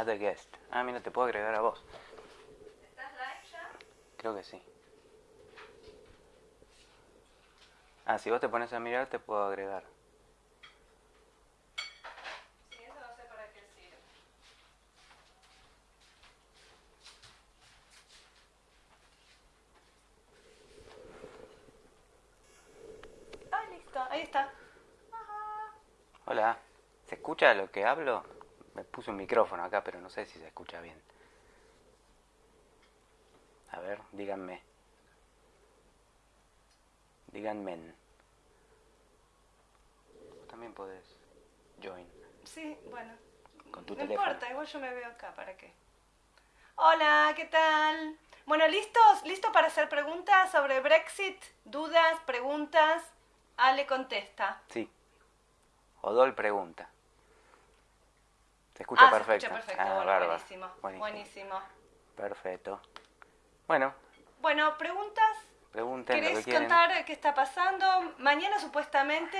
Add a guest. Ah, mira, te puedo agregar a vos. ¿Estás live ya? Creo que sí. Ah, si vos te pones a mirar, te puedo agregar. Sí, eso no sé para qué sirve. Ah, listo, ahí está. Hola. ¿Se escucha lo que hablo? Puse un micrófono acá, pero no sé si se escucha bien. A ver, díganme. Díganme. También podés join. Sí, bueno. Con tu no teléfono. importa, igual yo me veo acá, ¿para qué? Hola, ¿qué tal? Bueno, ¿listos? ¿Listo para hacer preguntas sobre Brexit? ¿Dudas? ¿Preguntas? Ale contesta. Sí. Odol pregunta. Se escucha ah, perfecto. se escucha perfecto. Ah, bueno, buenísimo, Buenísimo. buenísimo. Perfecto. Bueno, Bueno, preguntas. pregunten lo que ¿Querés contar qué está pasando? Mañana supuestamente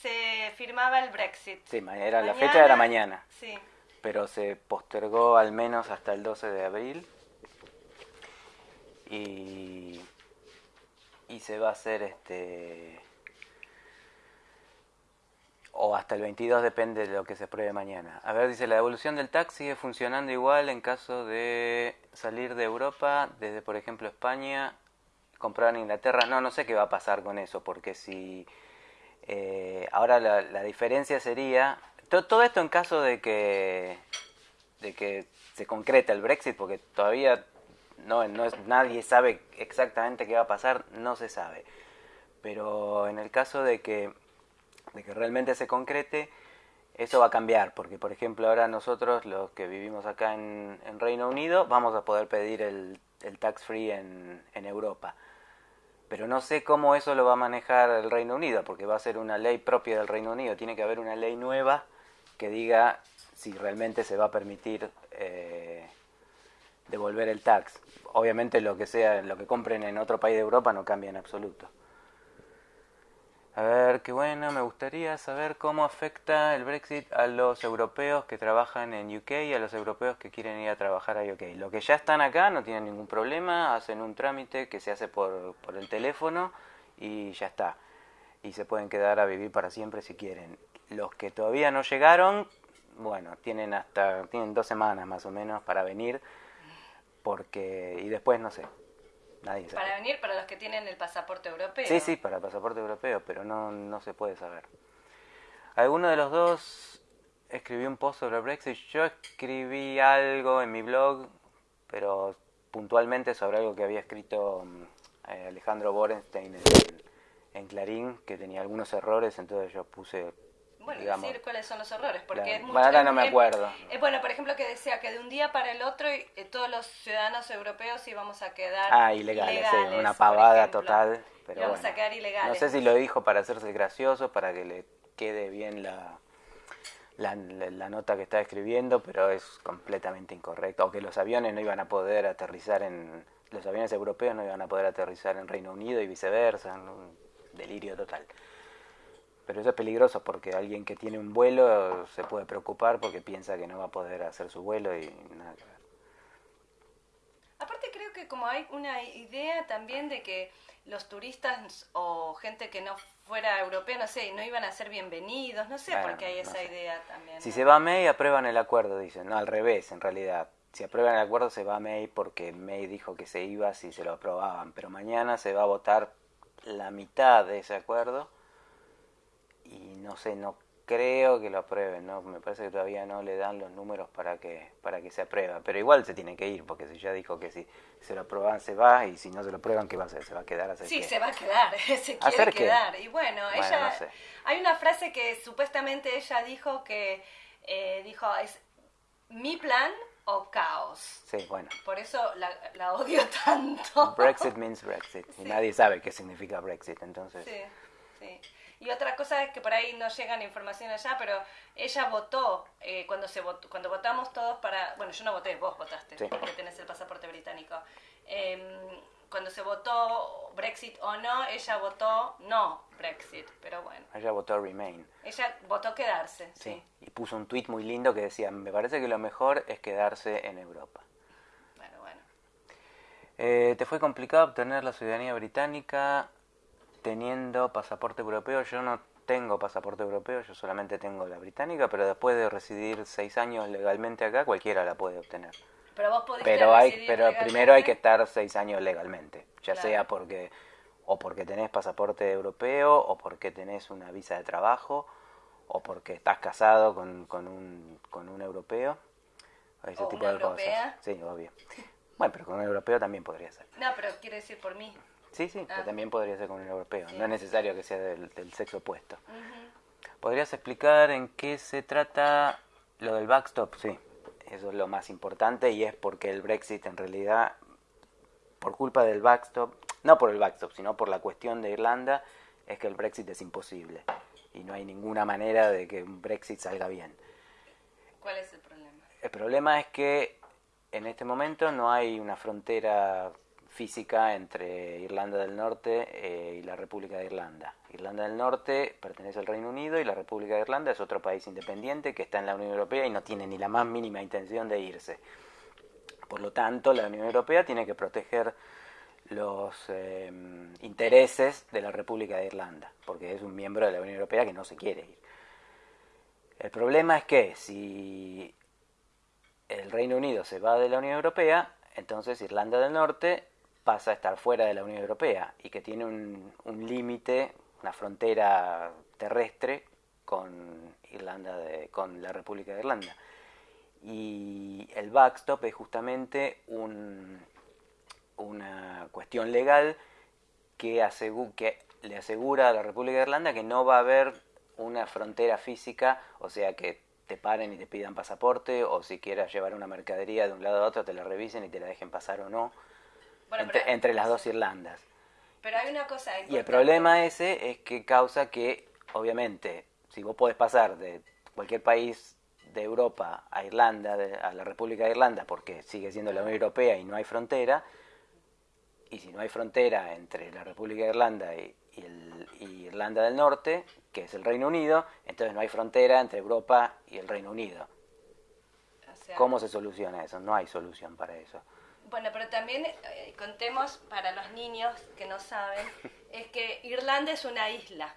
se firmaba el Brexit. Sí, era, la fecha era mañana, Sí. pero se postergó al menos hasta el 12 de abril. Y, y se va a hacer este o hasta el 22 depende de lo que se apruebe mañana. A ver, dice, la devolución del tax sigue funcionando igual en caso de salir de Europa, desde por ejemplo España, comprar en Inglaterra. No, no sé qué va a pasar con eso, porque si eh, ahora la, la diferencia sería, to- todo esto en caso de que, de que se concreta el Brexit, porque todavía no, no es, nadie sabe exactamente qué va a pasar, no se sabe. Pero en el caso de que de que realmente se concrete, eso va a cambiar, porque por ejemplo ahora nosotros, los que vivimos acá en, Reino Unido, vamos a poder pedir el, tax free en, en Europa. Pero no sé cómo eso lo va a manejar el Reino Unido, porque va a ser una ley propia del Reino Unido. Tiene que haber una ley nueva que diga si realmente se va a permitir eh, devolver el tax. Obviamente lo que sea, lo que compren en otro país de Europa no cambia en absoluto. A ver, qué bueno, me gustaría saber cómo afecta el Brexit a los europeos que trabajan en UK y a los europeos que quieren ir a trabajar a UK. Los que ya están acá no tienen ningún problema, hacen un trámite que se hace por, por el teléfono y ya está. Y se pueden quedar a vivir para siempre si quieren. Los que todavía no llegaron, bueno, tienen hasta tienen dos semanas más o menos para venir, porque y después no sé, nadie sabe. Para venir para los que tienen el pasaporte europeo. Sí, sí, para pasaporte europeo, pero no, no se puede saber. ¿Alguno de los dos escribió un post sobre Brexit? Yo escribí algo en mi blog, pero puntualmente sobre algo que había escrito mm, eh, Alejandro Borenstein en, en Clarín, que tenía algunos errores, entonces yo puse, Bueno, digamos... decir cuáles son los errores, porque es mucho- no me acuerdo. es bueno, por ejemplo, que decía que de un día para el otro eh, todos los ciudadanos europeos íbamos a quedar Ah, ilegales, sí, una pavada total. Pero íbamos bueno. a quedar ilegales. No sé si lo dijo para hacerse gracioso, para que le quede bien la, la, la- la nota que está escribiendo, pero es completamente incorrecto. O que los aviones no iban a poder aterrizar en... Los aviones europeos no iban a poder aterrizar en Reino Unido y viceversa. Un delirio total. Pero eso es peligroso porque alguien que tiene un vuelo se puede preocupar porque piensa que no va a poder hacer su vuelo y nada que ver. Aparte creo que como hay una idea también de que los turistas o gente que no fuera europea, no sé, no iban a ser bienvenidos, no sé Bueno, por qué hay no esa sé. idea también. Si ¿no? se va a May, aprueban el acuerdo, dicen. No, al revés, en realidad. Si aprueban el acuerdo, se va a May porque May dijo que se iba si se lo aprobaban. Pero mañana se va a votar la mitad de ese acuerdo. Y no sé, no creo que lo aprueben, ¿no? Me parece que todavía no le dan los números para que, para que se aprueba. Pero igual se tiene que ir, porque si ya dijo que si se lo aprueban se va, y si no se lo aprueban, ¿qué va a hacer? ¿Se va a quedar a hacer Sí, qué? se va a quedar, se quiere quedar. Y bueno, Bueno, ella, no sé. hay una frase que supuestamente ella dijo que, eh, dijo, es mi plan o caos. Sí, bueno. Por eso la, la odio tanto. Brexit means Brexit. Y nadie sabe qué significa Brexit, entonces... Sí, sí. Y otra cosa es que por ahí no llegan información allá, pero ella votó, eh, cuando se votó, cuando votamos todos para, bueno, yo no voté, vos votaste, Sí. porque tenés el pasaporte británico. Eh, cuando se votó Brexit o no, ella votó no Brexit, pero bueno. Ella votó Remain. Ella votó quedarse, sí. Y puso un tuit muy lindo que decía, me parece que lo mejor es quedarse en Europa. Bueno, bueno. Eh, ¿Te fue complicado obtener la ciudadanía británica teniendo pasaporte europeo? Yo no tengo pasaporte europeo, yo solamente tengo la británica, pero después de residir seis años legalmente acá, cualquiera la puede obtener. Pero vos podés Pero, hay, pero primero hay que estar seis años legalmente, ya sea porque o porque tenés pasaporte europeo o porque tenés una visa de trabajo o porque estás casado con, con, un, con un europeo. Ese tipo de europea? cosas. Sí, obvio. Bueno, pero con un europeo también podría ser. No, pero quiere decir por mí. Sí, sí, ah. también podría ser con un europeo. No es necesario que sea del, sexo opuesto. ¿Podrías explicar en qué se trata lo del backstop? Sí, eso es lo más importante y es porque el Brexit en realidad, por culpa del backstop, no por el backstop, sino por la cuestión de Irlanda, es que el Brexit es imposible y no hay ninguna manera de que un Brexit salga bien. ¿Cuál es el problema? El problema es que en este momento no hay una frontera física entre Irlanda del Norte eh, y la República de Irlanda. Irlanda del Norte pertenece al Reino Unido y la República de Irlanda es otro país independiente que está en la Unión Europea y no tiene ni la más mínima intención de irse. Por lo tanto, la Unión Europea tiene que proteger los eh, intereses de la República de Irlanda, porque es un miembro de la Unión Europea que no se quiere ir. El problema es que si el Reino Unido se va de la Unión Europea, entonces Irlanda del Norte pasa a estar fuera de la Unión Europea y que tiene un, límite, una frontera terrestre con Irlanda de, con la República de Irlanda. Y el backstop es justamente un, una cuestión legal que, que le asegura a la República de Irlanda que no va a haber una frontera física, o sea que te paren y te pidan pasaporte, o si quieras llevar una mercadería de un lado a otro, te la revisen y te la dejen pasar o no, entre, las dos Irlandas. Pero hay una cosa Y el problema ese es que causa que, obviamente, si vos podés pasar de cualquier país de Europa a Irlanda, a la República de Irlanda, porque sigue siendo la Unión Europea y no hay frontera, y si no hay frontera entre la República de Irlanda y, Irlanda del Norte, que es el Reino Unido, entonces no hay frontera entre Europa y el Reino Unido. ¿Cómo se soluciona eso? No hay solución para eso. Bueno, pero también eh, contemos para los niños que no saben, es que Irlanda es una isla.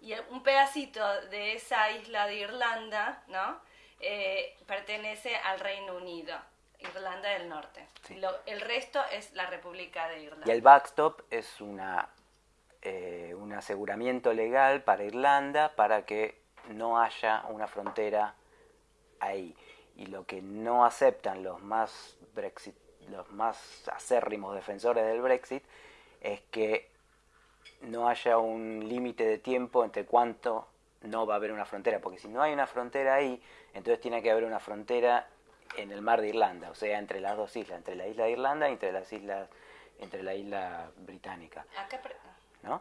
Y un pedacito de esa isla de Irlanda, ¿no? Eh, pertenece al Reino Unido. Irlanda del Norte. el resto es la República de Irlanda. Y el backstop es una, eh, un aseguramiento legal para Irlanda para que no haya una frontera ahí. Y lo que no aceptan los más Brexit, los más acérrimos defensores del Brexit es que no haya un límite de tiempo entre cuánto no va a haber una frontera, porque si no hay una frontera ahí, entonces tiene que haber una frontera en el mar de Irlanda, o sea, entre las dos islas, entre la isla de Irlanda y entre las islas, entre la isla británica. ¿No?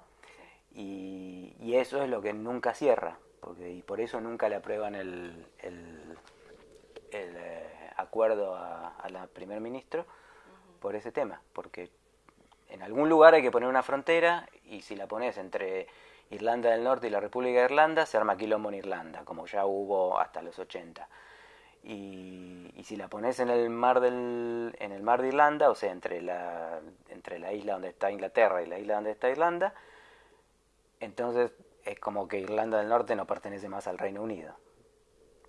Y, y, eso es lo que nunca cierra, porque, y por eso nunca le aprueban el, el, eh, acuerdo a, la primer ministro por ese tema, porque en algún lugar hay que poner una frontera y si la pones entre Irlanda del Norte y la República de Irlanda, se arma quilombo en Irlanda, como ya hubo hasta los 80 y, si la pones en el mar del en el mar de Irlanda, o sea, entre la entre la isla donde está Inglaterra y la isla donde está Irlanda, entonces es como que Irlanda del Norte no pertenece más al Reino Unido.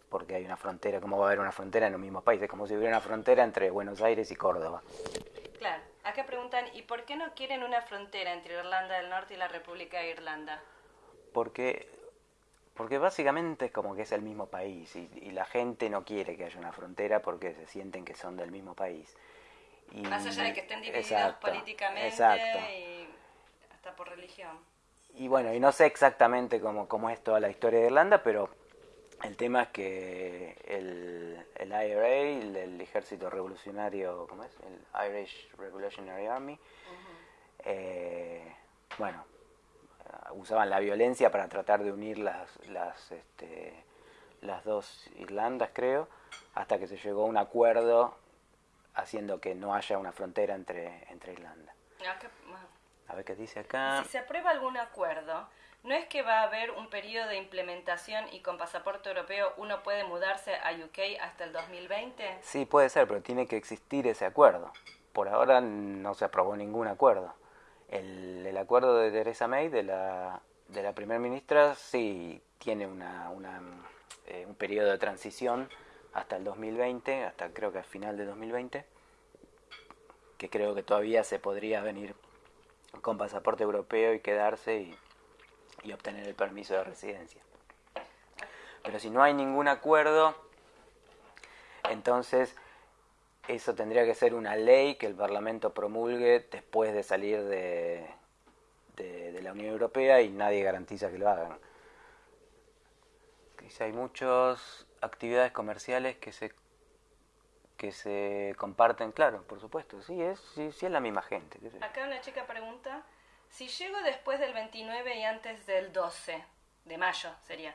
Porque hay una frontera, ¿cómo va a haber una frontera en los mismos países? Como si hubiera una frontera entre Buenos Aires y Córdoba. Claro, acá preguntan, ¿y por qué no quieren una frontera entre Irlanda del Norte y la República de Irlanda? Porque porque básicamente es como que es el mismo país y, la gente no quiere que haya una frontera porque se sienten que son del mismo país. Y, Más allá de que estén divididos políticamente y hasta por religión. Y bueno, y no sé exactamente cómo, cómo es toda la historia de Irlanda, pero el tema es que el, el IRA, el, Ejército Revolucionario, ¿cómo es? El Irish Revolutionary Army, eh, bueno, usaban la violencia para tratar de unir las, las, este, las dos Irlandas, creo, hasta que se llegó a un acuerdo haciendo que no haya una frontera entre, entre Irlanda. A ver qué dice acá. Si se aprueba algún acuerdo, ¿no es que va a haber un periodo de implementación y con pasaporte europeo uno puede mudarse a UK hasta el 2020? Sí, puede ser, pero tiene que existir ese acuerdo. Por ahora no se aprobó ningún acuerdo. El, acuerdo de Theresa May, de la, de la primera ministra, sí tiene una, una eh, un periodo de transición hasta el 2020, hasta creo que al final de 2020, que creo que todavía se podría venir con pasaporte europeo y quedarse y, y obtener el permiso de residencia. Pero si no hay ningún acuerdo, entonces eso tendría que ser una ley que el Parlamento promulgue después de salir de, de, la Unión Europea y nadie garantiza que lo hagan hay muchas actividades comerciales que se que se comparten, claro, por supuesto, sí es, sí, sí es la misma gente. Acá una chica pregunta, si llego después del 29 y antes del 12 de mayo sería,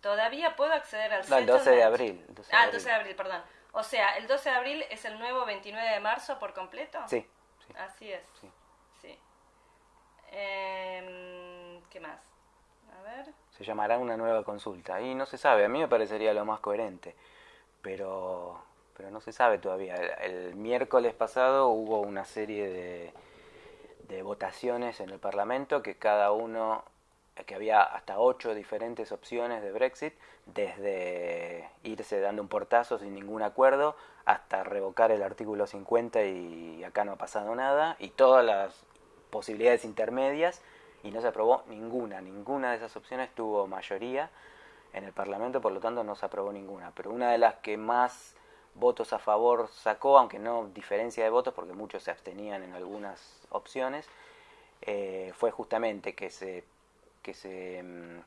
¿todavía puedo acceder al No, el 12 de abril. ah, el 12 de abril, perdón. O sea, ¿el 12 de abril es el nuevo 29 de marzo por completo? Sí. Así es. Sí. sí. Em, ¿Qué más? A ver se llamará una nueva consulta. Y no se sabe, a mí me parecería lo más coherente, pero, pero no se sabe todavía. El, miércoles pasado hubo una serie de, de votaciones en el Parlamento que cada uno, que había hasta ocho diferentes opciones de Brexit, desde irse dando un portazo sin ningún acuerdo hasta revocar el artículo 50 y acá no ha pasado nada, y todas las posibilidades intermedias y no se aprobó ninguna, ninguna de esas opciones tuvo mayoría en el Parlamento, por lo tanto no se aprobó ninguna. Pero una de las que más votos a favor sacó, aunque no diferencia de votos, porque muchos se abstenían en algunas opciones, eh, fue justamente que se, que, se, mm,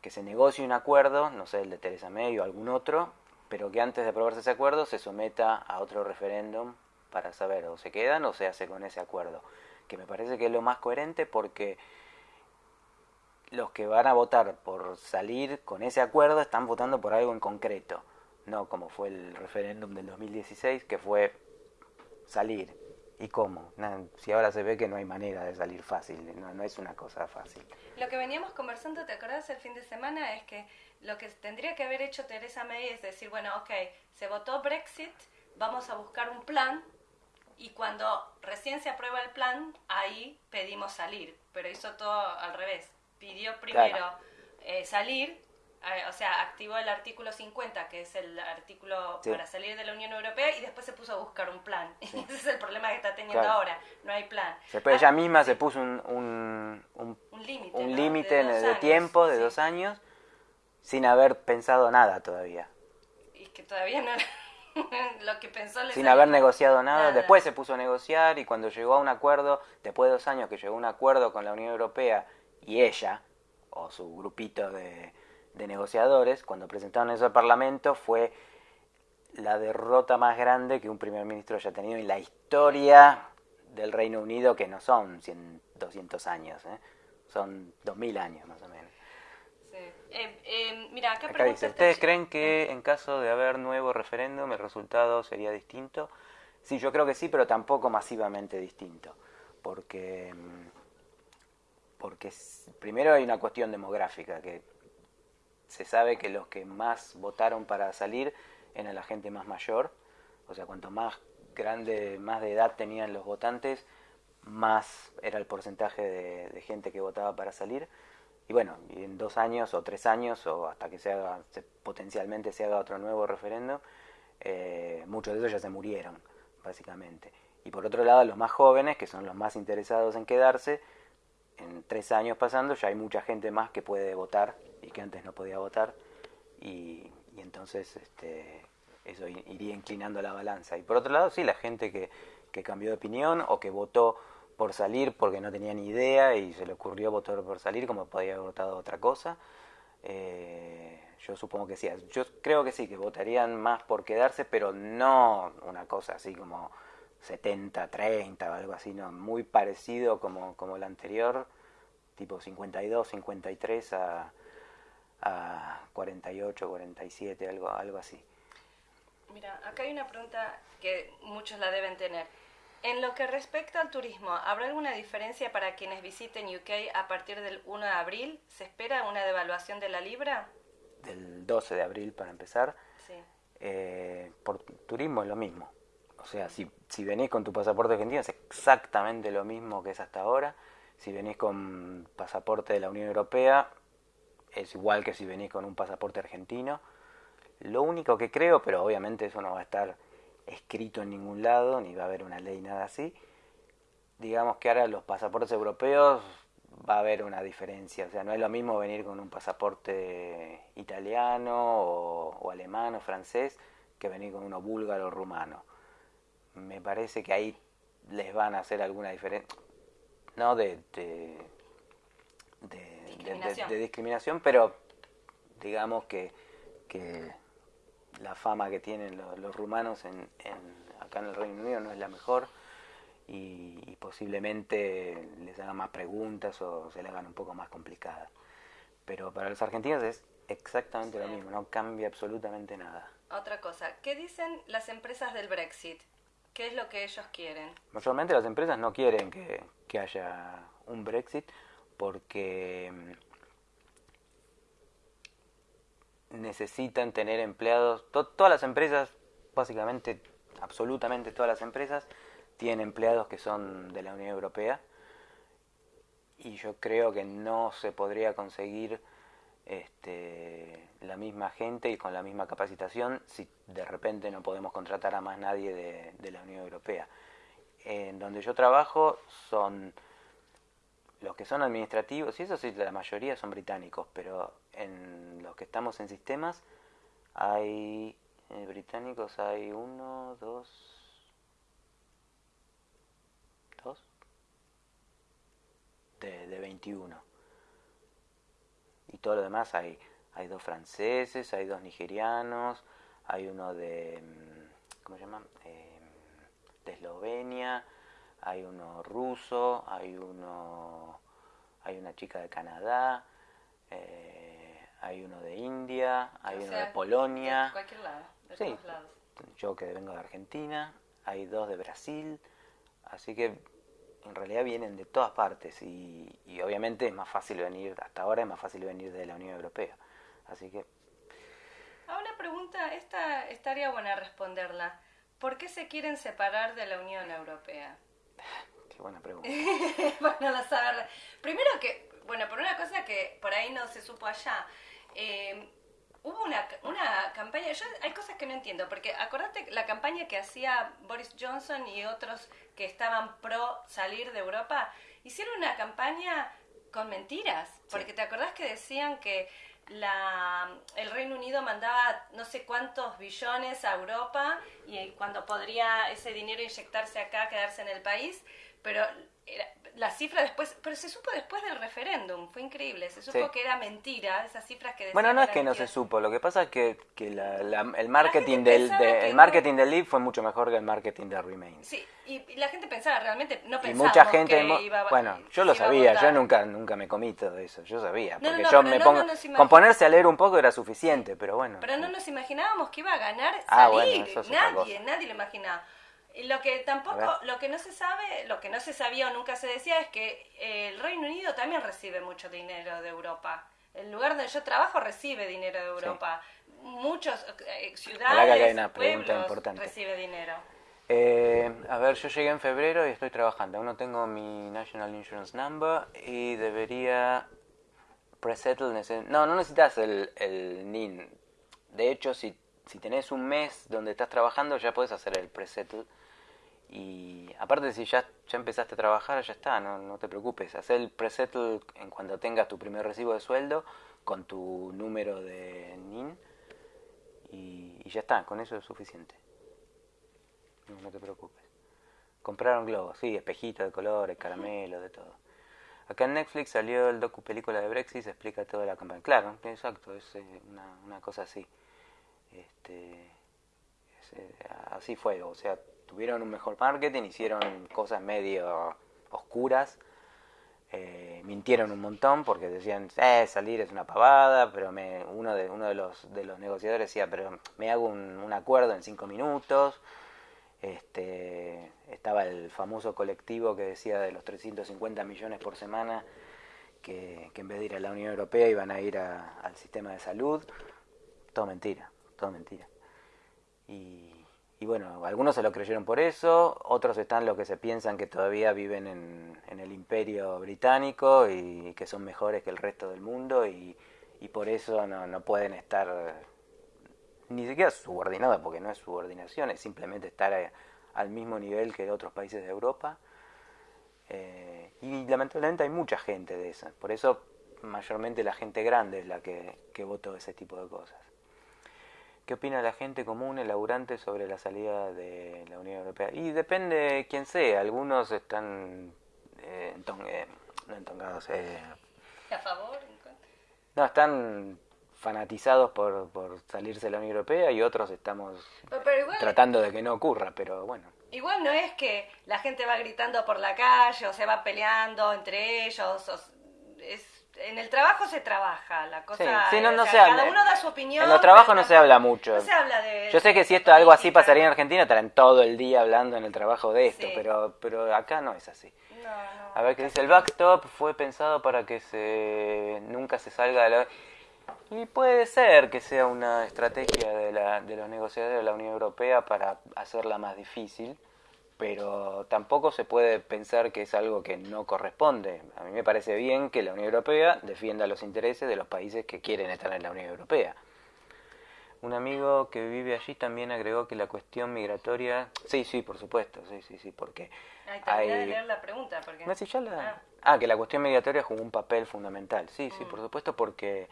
que se negocie un acuerdo, no sé, el de Teresa May o algún otro, pero que antes de aprobarse ese acuerdo se someta a otro referéndum para saber o se quedan o se hace con ese acuerdo que me parece que es lo más coherente porque los que van a votar por salir con ese acuerdo están votando por algo en concreto, no como fue el referéndum del 2016, que fue salir. ¿Y cómo? si ahora se ve que no hay manera de salir fácil, no, no es una cosa fácil. Lo que veníamos conversando, ¿te acordás el fin de semana? Es que lo que tendría que haber hecho Teresa May es decir, bueno, ok, se votó Brexit, vamos a buscar un plan y cuando recién se aprueba el plan, ahí pedimos salir, pero hizo todo al revés. Pidió primero eh, salir, eh, o sea, activó el artículo 50, que es el artículo para salir de la Unión Europea, y después se puso a buscar un plan. Ese es el problema que está teniendo ahora, no hay plan. Después ella misma se puso un, un, un, límite de, tiempo de dos años sin haber pensado nada todavía. Y que todavía no lo que pensó Sin haber negociado nada. Después se puso a negociar y cuando llegó a un acuerdo, después de dos años que llegó a un acuerdo con la Unión Europea y ella, o su grupito de, de negociadores, cuando presentaron eso al Parlamento, fue la derrota más grande que un primer ministro haya tenido en la historia del Reino Unido, que no son 100, 200 años, ¿eh? son 2000 años más o menos. Eh, eh, mira, acá, dice, ¿ustedes creen que en caso de haber nuevo referéndum el resultado sería distinto? Sí, yo creo que sí, pero tampoco masivamente distinto, porque, mm, porque primero hay una cuestión demográfica, que se sabe que los que más votaron para salir eran la gente más mayor, o sea, cuanto más grande, más de edad tenían los votantes, más era el porcentaje de, gente que votaba para salir y bueno, en dos años o tres años o hasta que se haga, potencialmente se haga otro nuevo referendo, eh, muchos de ellos ya se murieron, básicamente. Y por otro lado, los más jóvenes, que son los más interesados en quedarse, en tres años pasando ya hay mucha gente más que puede votar y que antes no podía votar y, y entonces este, eso iría inclinando la balanza. Y por otro lado, sí, la gente que, cambió de opinión o que votó por salir porque no tenía ni idea y se le ocurrió votar por salir como podía haber votado otra cosa. Eh, yo supongo que sí. Yo creo que sí, que votarían más por quedarse, pero no una cosa así como 70, 30 o algo así, no, muy parecido como, como el anterior, tipo 52, 53 a, a 48, 47, algo, algo así. Mira, acá hay una pregunta que muchos la deben tener. En lo que respecta al turismo, ¿habrá alguna diferencia para quienes visiten UK a partir del 1 de abril? ¿Se espera una devaluación de la libra? Del 12 de abril para empezar. Sí. Eh, por turismo es lo mismo. O sea, si, si venís con tu pasaporte argentino es exactamente lo mismo que es hasta ahora. Si venís con pasaporte de la Unión Europea es igual que si venís con un pasaporte argentino. Lo único que creo, pero obviamente eso no va a estar escrito en ningún lado, ni va a haber una ley, nada así. Digamos que ahora los pasaportes europeos va a haber una diferencia, o sea, no es lo mismo venir con un pasaporte italiano o, alemán o francés que venir con uno búlgaro o rumano. Me parece que ahí les van a hacer alguna diferencia, no de, de, discriminación. pero digamos que, que la fama que tienen los, rumanos en, acá en el Reino Unido no es la mejor y, posiblemente les hagan más preguntas o se le hagan un poco más complicadas. Pero para los argentinos es exactamente lo mismo, no cambia absolutamente nada. Otra cosa, ¿qué dicen las empresas del Brexit? ¿Qué es lo que ellos quieren? Mayormente las empresas no quieren que, que haya un Brexit porque necesitan tener empleados. todas las empresas, básicamente, absolutamente todas las empresas, tienen empleados que son de la Unión Europea. Y yo creo que no se podría conseguir este, la misma gente y con la misma capacitación si de repente no podemos contratar a más nadie de la Unión Europea. En donde yo trabajo son los que son administrativos, y eso sí, la mayoría son británicos, pero en los que estamos en sistemas hay eh, británicos hay uno, dos, dos, de, de 21. Y todo lo demás hay, hay dos franceses, hay dos nigerianos, hay uno de, mm, ¿cómo se llama? Eh, de Eslovenia, hay uno ruso, hay uno, hay una chica de Canadá, eh, hay uno de India, hay uno de Polonia. De cualquier lado, de sí, lados. Yo que vengo de Argentina, hay dos de Brasil, así que en realidad vienen de todas partes y, y obviamente es más fácil venir, hasta ahora es más fácil venir de la Unión Europea. Así que... Ah, una pregunta, esta estaría buena responderla. ¿Por qué se quieren separar de la Unión Europea? Qué buena pregunta. bueno, la saber. Primero que, bueno, por una cosa que por ahí no se supo allá. Eh, hubo una, una campaña, yo hay cosas que no entiendo, porque acordate la campaña que hacía Boris Johnson y otros que estaban pro salir de Europa, hicieron una campaña con mentiras, porque te acordás que decían que la, el Reino Unido mandaba no sé cuántos billones a Europa y cuando podría ese dinero inyectarse acá, quedarse en el país, pero la cifra después, pero se supo después del referéndum, fue increíble, se supo que era mentira, esas cifras que decían Bueno, no es que no se supo, lo que pasa es que, que el marketing del el marketing del Leave fue mucho mejor que el marketing de Remain. Sí, y, la gente pensaba realmente, no pensaba mucha gente bueno, yo lo sabía, yo nunca nunca me comí todo eso, yo sabía, porque yo me pongo con ponerse a leer un poco era suficiente, pero bueno. Pero no nos imaginábamos que iba a ganar ah, salir, nadie, nadie lo imaginaba. Lo que tampoco, lo que no se sabe, lo que no se sabía o nunca se decía es que eh, el Reino Unido también recibe mucho dinero de Europa. El lugar donde yo trabajo recibe dinero de Europa. Muchos eh, ciudades, pueblos recibe dinero. Eh, a ver, yo llegué en febrero y estoy trabajando. Aún no tengo mi National Insurance Number y debería presettle. No, no necesitas el, el NIN. De hecho, si, si tenés un mes donde estás trabajando, ya puedes hacer el presettle y aparte, si ya, ya empezaste a trabajar, ya está, no, no te preocupes. Haz el presettle en cuando tengas tu primer recibo de sueldo con tu número de NIN y, ya está, con eso es suficiente. No, no te preocupes. Compraron globos, sí, espejitos de colores, caramelos, de todo. Acá en Netflix salió el docu película de Brexit, se explica toda la campaña. Claro, exacto, es eh, una, una cosa así. Este, eh, así fue, o sea, tuvieron un mejor marketing, hicieron cosas medio oscuras, eh, mintieron un montón porque decían, eh, salir es una pavada, pero me, uno, de, uno de, los, de los negociadores decía, pero me hago un, acuerdo en cinco minutos, Este, estaba el famoso colectivo que decía de los 350 millones por semana que, en vez de ir a la Unión Europea iban a ir al sistema de salud. Todo mentira, todo mentira. Y, bueno, algunos se lo creyeron por eso, otros están los que se piensan que todavía viven en, el imperio británico y que son mejores que el resto del mundo y, por eso no, no pueden estar ni siquiera subordinados, porque no es subordinación, es simplemente estar al mismo nivel que otros países de Europa. Eh, y lamentablemente hay mucha gente de esa, por eso mayormente la gente grande es la que, que votó ese tipo de cosas. ¿Qué opina la gente común, el laburante, sobre la salida de la Unión Europea? Y depende de quién sea. Algunos están eh, eh no entongados. Eh, ¿A favor? No, están fanatizados por, por salirse de la Unión Europea y otros estamos tratando de que no ocurra, pero bueno. Igual no es que la gente va gritando por la calle o se va peleando entre ellos. es en el trabajo se trabaja, la cosa. Sí, no, no cada uno da su opinión. En los trabajos no se habla mucho. No se habla de. Yo sé que si esto algo así pasaría en Argentina, estarán todo el día hablando en el trabajo de esto, pero, pero acá no es así. No, no, A ver qué dice el backstop fue pensado para que se nunca se salga de la y puede ser que sea una estrategia de, la, de los negociadores de la Unión Europea para hacerla más difícil pero tampoco se puede pensar que es algo que no corresponde. A mí me parece bien que la Unión Europea defienda los intereses de los países que quieren estar en la Unión Europea. Un amigo que vive allí también agregó que la cuestión migratoria... Sí, sí, por supuesto, sí, sí, sí, porque... hay... de leer la pregunta, porque... No, ya la... ah. ah. que la cuestión migratoria jugó un papel fundamental. Sí, sí, mm. por supuesto, porque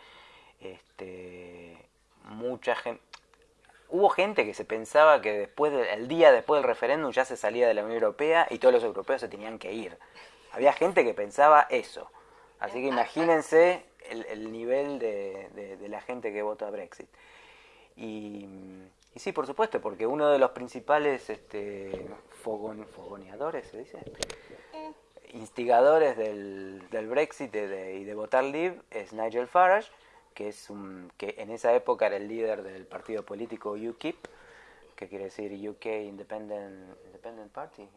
este, mucha gente hubo gente que se pensaba que después del día después del referéndum ya se salía de la Unión Europea y todos los europeos se tenían que ir. Había gente que pensaba eso. Así que imagínense el, nivel de, la gente que vota Brexit. Y, sí, por supuesto, porque uno de los principales este, fogoneadores, ¿se dice? Instigadores del, del Brexit y de votar Leave es Nigel Farage que es un que en esa época era el líder del partido político UKIP, que quiere decir UK Independent, Independent Party,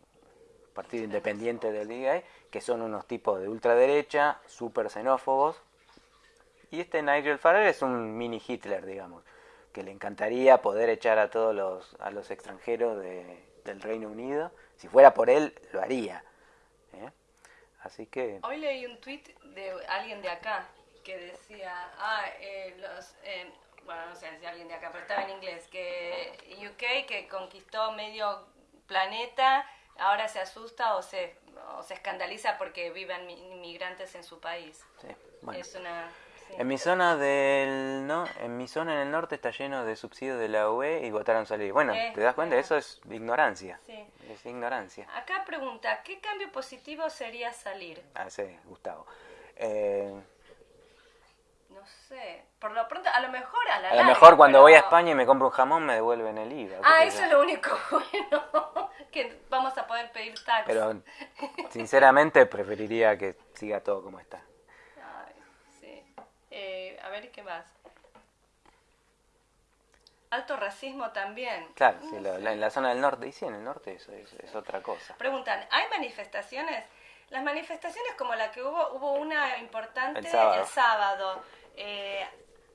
partido independiente del DI, que son unos tipos de ultraderecha, súper xenófobos. Y este Nigel Farage es un mini Hitler, digamos, que le encantaría poder echar a todos los, a los extranjeros de, del Reino Unido. Si fuera por él, lo haría. ¿eh? Así que... Hoy leí un tweet de alguien de acá, que decía, ah, eh, los, eh, bueno, no sé si alguien de acá, pero estaba en inglés, que UK, que conquistó medio planeta, ahora se asusta o se, o se escandaliza porque viven inmigrantes en su país. Sí, bueno. Es una... En mi zona del no, en mi zona en el norte está lleno de subsidios de la UE y votaron salir. Bueno, ¿te das cuenta? Eso es ignorancia. Sí. Es ignorancia. Acá pregunta, ¿qué cambio positivo sería salir? Ah, sí, Gustavo. Eh, no sé, por lo pronto, a lo mejor a la A lo mejor cuando voy a España y me compro un jamón me devuelven el IVA. Ah, eso es lo único bueno, que vamos a poder pedir tax. Pero sinceramente preferiría que siga todo como está. Ay, sí. Eh, a ver, ¿qué más? Alto racismo también. Claro, sí, en la zona del norte, y sí, en el norte eso es otra cosa. Preguntan, ¿hay manifestaciones? Las manifestaciones como la que hubo, hubo una importante el sábado. El sábado eh,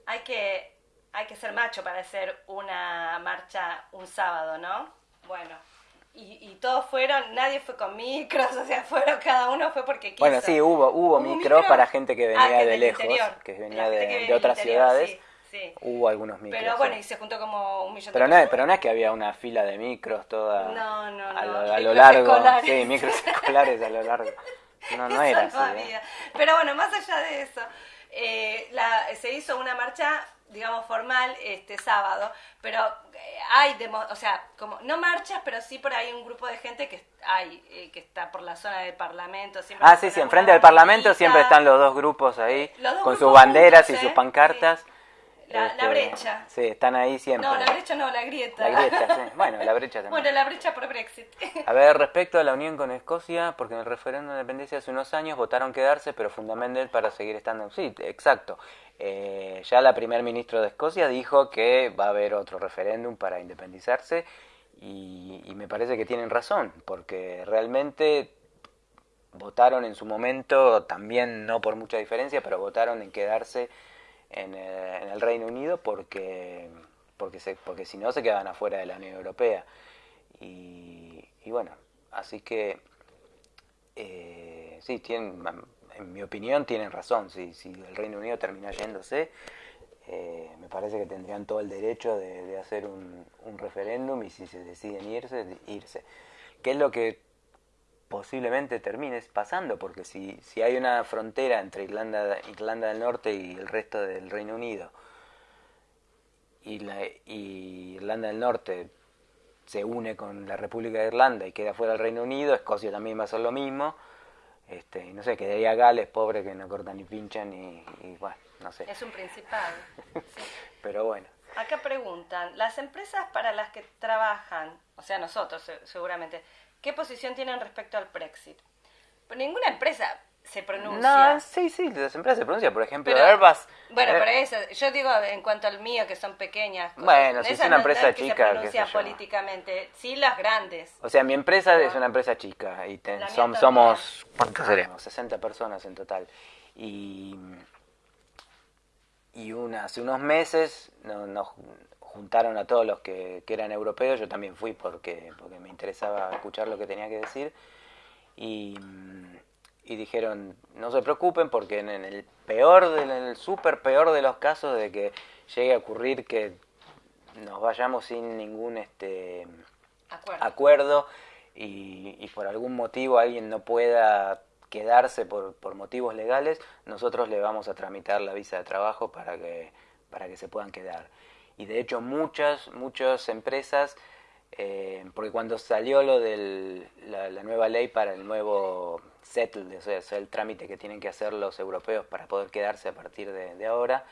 hay, que, hay que ser macho para hacer una marcha un sábado, ¿no? Bueno, y, todos fueron, nadie fue con micros, o sea, fueron, cada uno fue porque quiso. Bueno, sí, hubo, hubo, micros para gente que venía ah, de lejos, que venía de, otras ciudades. Hubo algunos micros. Pero bueno, y se juntó como un millón pero de no, Pero no es que había una fila de micros toda no, no, a, lo, a lo largo. Sí, micros escolares a lo largo. No, no era así. ¿eh? Pero bueno, más allá de eso, eh, la, se hizo una marcha digamos formal este sábado pero eh, hay o sea como no marchas pero sí por ahí un grupo de gente que hay eh, que está por la zona del parlamento siempre ah sí sí enfrente del parlamento siempre están los dos grupos ahí con sus banderas y sus pancartas la, este, brecha. Sí, están ahí siempre. No, la brecha no, la grieta. La grieta, sí. Bueno, la brecha también. Bueno, la brecha por Brexit. A ver, respecto a la unión con Escocia, porque en el referéndum de independencia hace unos años votaron quedarse, pero fundamental para seguir estando. Sí, exacto. Eh, ya la primer ministro de Escocia dijo que va a haber otro referéndum para independizarse Y, y me parece que tienen razón, porque realmente votaron en su momento, también no por mucha diferencia, pero votaron en quedarse en, en el Reino Unido porque, porque, se, porque si no se quedaban afuera de la Unión Europea. Y, y bueno, así que eh, sí, tienen, en mi opinión tienen razón, si, si el Reino Unido termina yéndose, eh, me parece que tendrían todo el derecho de, de hacer un, un, referéndum y si se deciden irse, irse. ¿Qué es lo que posiblemente termine pasando? Porque si, si hay una frontera entre Irlanda, Irlanda del Norte y el resto del Reino Unido, y, la, y Irlanda del Norte se une con la República de Irlanda y queda fuera del Reino Unido, Escocia también va a hacer lo mismo, este, no sé, quedaría Gales, pobre, que no cortan ni pinchan y, y bueno, no sé. Es un principal. sí. Pero bueno. Acá preguntan, las empresas para las que trabajan, o sea, nosotros seguramente, ¿qué posición tienen respecto al Brexit? Pues ninguna empresa se pronuncia. No, sí, sí, las empresas se pronuncian, por ejemplo, pero, Airbus. Bueno, eh, pero eso, yo digo en cuanto al mío, que son pequeñas. Cosas, bueno, si es una no, empresa no es que chica. Se pronuncia políticamente, sí las grandes. O sea, mi empresa es una empresa chica y ten, som, somos, ¿cuántos seremos? 60 personas en total. Y, y una, hace unos meses nos juntaron a todos los que, que, eran europeos, yo también fui porque, porque me interesaba escuchar lo que tenía que decir. Y y dijeron no se preocupen porque en, el peor en el súper peor de los casos de que llegue a ocurrir que nos vayamos sin ningún este acuerdo, acuerdo y, y, por algún motivo alguien no pueda quedarse por, por motivos legales nosotros le vamos a tramitar la visa de trabajo para que para que se puedan quedar y de hecho muchas muchas empresas eh, porque cuando salió lo de la, la nueva ley para el nuevo settle, o sea, el trámite que tienen que hacer los europeos para poder quedarse a partir de, de, ahora,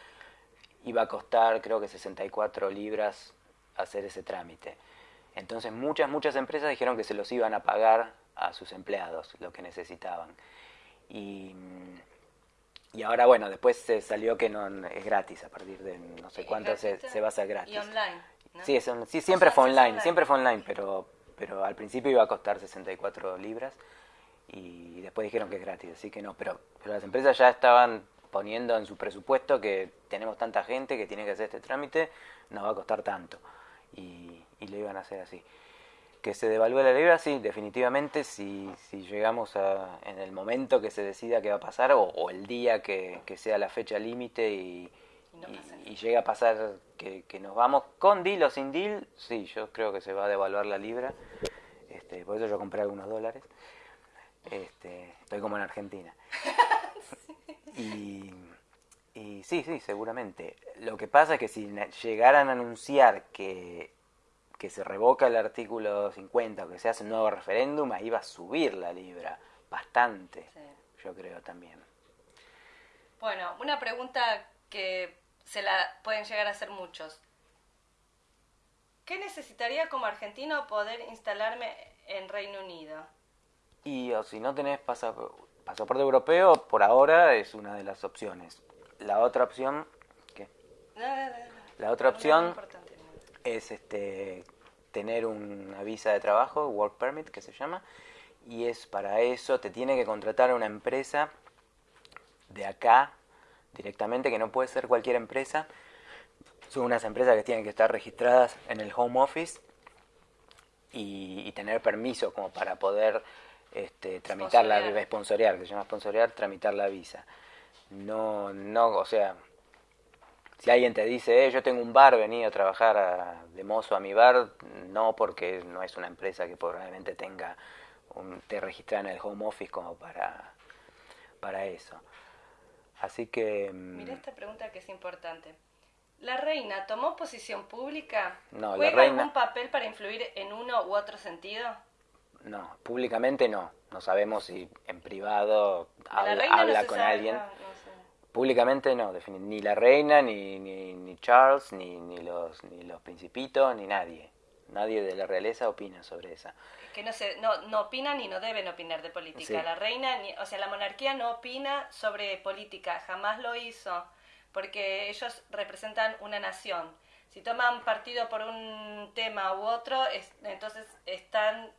iba a costar creo que 64 libras hacer ese trámite. Entonces muchas, muchas empresas dijeron que se los iban a pagar a sus empleados lo que necesitaban. Y, y ahora, bueno, después se salió que no es gratis, a partir de no sé cuánto se, se, va a hacer gratis. Y online. ¿no? Sí, es, sí, siempre o sea, fue online, online, siempre fue online, pero, pero al principio iba a costar 64 libras y después dijeron que es gratis, así que no, pero, pero las empresas ya estaban poniendo en su presupuesto que tenemos tanta gente que tiene que hacer este trámite, nos va a costar tanto. Y, y lo iban a hacer así. Que se devalúe la libra, sí, definitivamente, si, si llegamos a, en el momento que se decida qué va a pasar, o, o el día que, que, sea la fecha límite y, y, no y, y, llega a pasar que, que, nos vamos con deal o sin deal, sí, yo creo que se va a devaluar la libra. Este, por eso yo compré algunos dólares. Este, estoy como en Argentina. y, y sí, sí, seguramente. Lo que pasa es que si llegaran a anunciar que, que se revoca el artículo 50 o que se hace un nuevo referéndum, ahí va a subir la libra bastante, sí. yo creo también. Bueno, una pregunta que se la pueden llegar a hacer muchos. ¿Qué necesitaría como argentino poder instalarme en Reino Unido? Y o si no tenés pasaporte europeo, por ahora es una de las opciones. La otra opción, ¿qué? No, no, no, La otra opción es este tener una visa de trabajo, work permit que se llama, y es para eso te tiene que contratar una empresa de acá directamente, que no puede ser cualquier empresa. Son unas empresas que tienen que estar registradas en el home office y, y tener permiso como para poder este, tramitar la visa, que se llama sponsorear, tramitar la visa. No, no, o sea, si alguien te dice, eh, yo tengo un bar, vení a trabajar a, de mozo a mi bar, no, porque no es una empresa que probablemente tenga, un, te registra en el home office como para, para eso. Así que... Mira esta pregunta que es importante. ¿La reina tomó posición pública? No, ¿Juega la reina... algún papel para influir en uno u otro sentido? No, públicamente no. No sabemos si en privado habla, habla no con sabe, alguien. No, no Públicamente no, ni la reina, ni, ni, ni Charles, ni, ni, los, ni los principitos, ni nadie. Nadie de la realeza opina sobre esa. Que no, se, no, no opinan y no deben opinar de política. Sí. La reina, ni, o sea, la monarquía no opina sobre política, jamás lo hizo, porque ellos representan una nación. si toman partido por un tema u otro, es- entonces están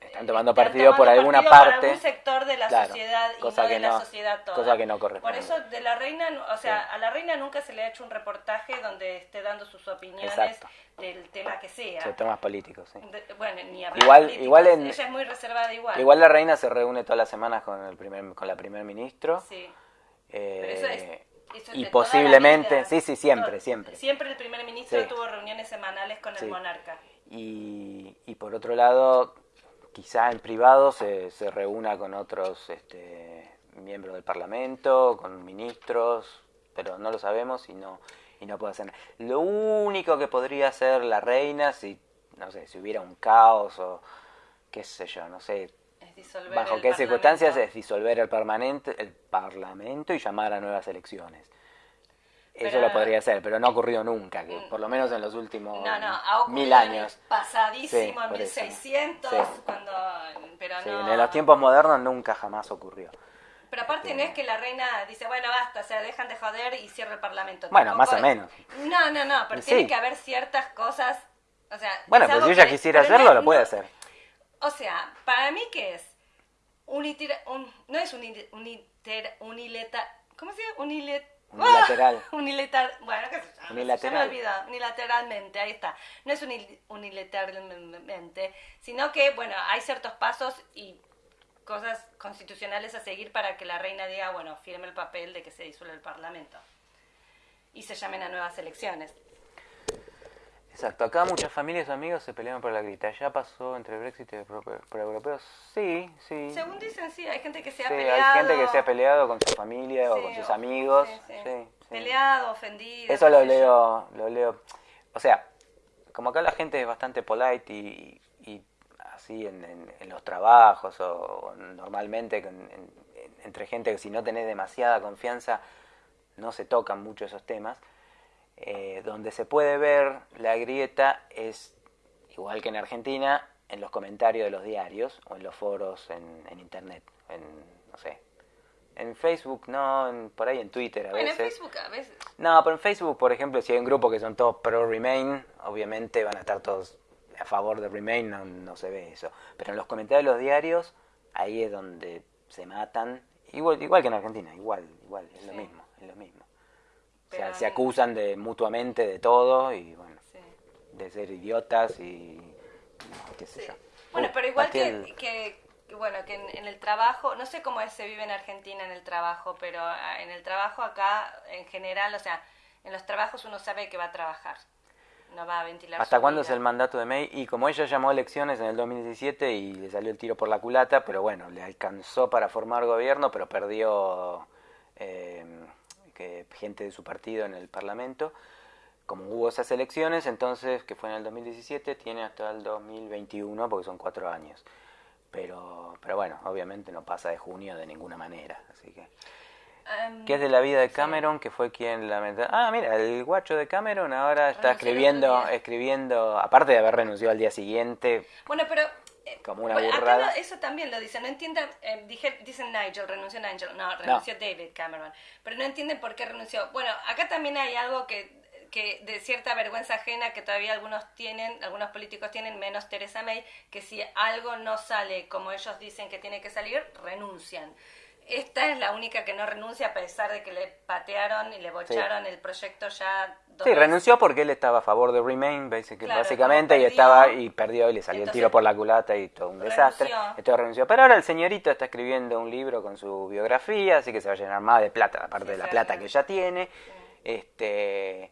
Están tomando están partido por tomando alguna partido por parte. algún sector de la Claro, sociedad y cosa no que de la no- sociedad toda. cosa que no Por corresponde. eso de la reina, o sea, Sí. a la reina nunca se le ha hecho un reportaje donde esté dando sus opiniones Exacto. del tema que sea. Sí, temas políticos, sí. De- bueno, ni hablar Igual- políticos, igual en- ella es muy reservada igual. Igual la reina se reúne todas las semanas con el primer con la primer ministro. Sí. eh, Pero eso es, y la posiblemente, sí, sí, siempre, Todo- siempre. Siempre el primer ministro Sí. tuvo reuniones semanales con Sí. el monarca. Y, y por otro lado, quizá en privado se, se reúna con otros este, miembros del Parlamento, con ministros, pero no lo sabemos y no, y no puede hacer nada. Lo único que podría hacer la reina, si, no sé, si hubiera un caos o qué sé yo, no sé, bajo qué circunstancias es disolver el, permanente, el Parlamento y llamar a nuevas elecciones. Eso Pero- lo podría hacer, pero no ha ocurrido nunca, que por lo menos en los últimos No, no, ha mil años. en pasadísimo, Sí, en por eso. 1600, Sí. cuando... Pero Sí, no... en los tiempos modernos nunca jamás ocurrió. Pero aparte no es que la reina dice, bueno, basta, o sea, dejan de joder y cierra el parlamento. Bueno, Tampoco más o menos. No, no, no, pero tiene que haber ciertas cosas, o sea... Bueno, es pero algo si ella que- quisiera hacerlo, lo puede hacer. O sea, para mí, ¿qué es? Unitira- un, no es uniter, uniter, unileta, ¿cómo se dice? Unilet, Unilateral. Unilateral. Bueno, sé yo, Unilateral. Se me olvidó. Unilateralmente, ahí está. No es unil- unilateralmente, sino que, bueno, hay ciertos pasos y cosas constitucionales a seguir para que la reina diga, bueno, firme el papel de que se disuelve el Parlamento. Y se llamen a nuevas elecciones. Exacto, acá muchas familias y amigos se pelean por la grita. ¿Ya pasó entre Brexit y por europeos? Sí, sí. Según dicen, sí, hay gente que se ha Sí, peleado. hay gente que se ha peleado con su familia o con sus amigos. sí. Peleado, ofendido. Eso lo yo. leo, lo leo. O sea, como acá la gente es bastante polite y, y así en, en- en los trabajos o, o normalmente en- entre gente que si no tenés demasiada confianza no se tocan mucho esos temas. Eh, donde se puede ver la grieta es, igual que en Argentina, en los comentarios de los diarios o en los foros en, en internet, en, no sé, en Facebook no, en- por ahí en Twitter a Bueno, en veces. Facebook a veces. No, pero en Facebook, por ejemplo, si hay un grupo que son todos pro Remain, obviamente van a estar todos a favor de Remain, no, no se ve eso. Pero en los comentarios de los diarios, ahí es donde se matan, igual, igual que en Argentina, igual, igual, es lo mismo, es lo mismo. O sea, se acusan de mutuamente de todo y bueno, Sí. de ser idiotas y qué sé yo. Bueno, pero igual que, el- que, que, bueno, que en, en el trabajo, no sé cómo es, se vive en Argentina en el trabajo, pero ah, en el trabajo acá, en general, o sea, en los trabajos uno sabe que va a trabajar, no va a ventilar ¿Hasta cuándo es el mandato de May? Y como ella llamó elecciones en el 2017 y le salió el tiro por la culata, pero bueno, le alcanzó para formar gobierno, pero perdió eh, que gente de su partido en el Parlamento. Como hubo esas elecciones, entonces, que fue en el 2017, tiene hasta el 2021, porque son cuatro años. Pero, pero bueno, obviamente no pasa de junio de ninguna manera, así que... Em, ¿Qué es de la vida de Cameron? Que fue quien lamenta. Ah, mira, el guacho de Cameron ahora está Renunció escribiendo, escribiendo, aparte de haber renunciado al día siguiente, Bueno, pero... Como una bueno, acá burrada. eso también lo dicen, no entienden, eh, dije, dicen Nigel, renunció Nigel, no, renunció David Cameron, pero no entienden por qué renunció. Bueno, acá también hay algo que, que de cierta vergüenza ajena que todavía algunos tienen, algunos políticos tienen, menos Teresa May, que si algo no sale como ellos dicen que tiene que salir, renuncian. Esta es la única que no renuncia a pesar de que le patearon y le bocharon el proyecto ya dos sí, veces. renunció porque él estaba a favor de Remain, basic- Claro, básicamente, y perdió, estaba y perdió y le salió el tiro por la culata y todo un desastre. Entonces renunció. Pero ahora el señorito está escribiendo un libro con su biografía, así que se va a llenar más de plata, aparte Sí, de la plata que ya tiene. Este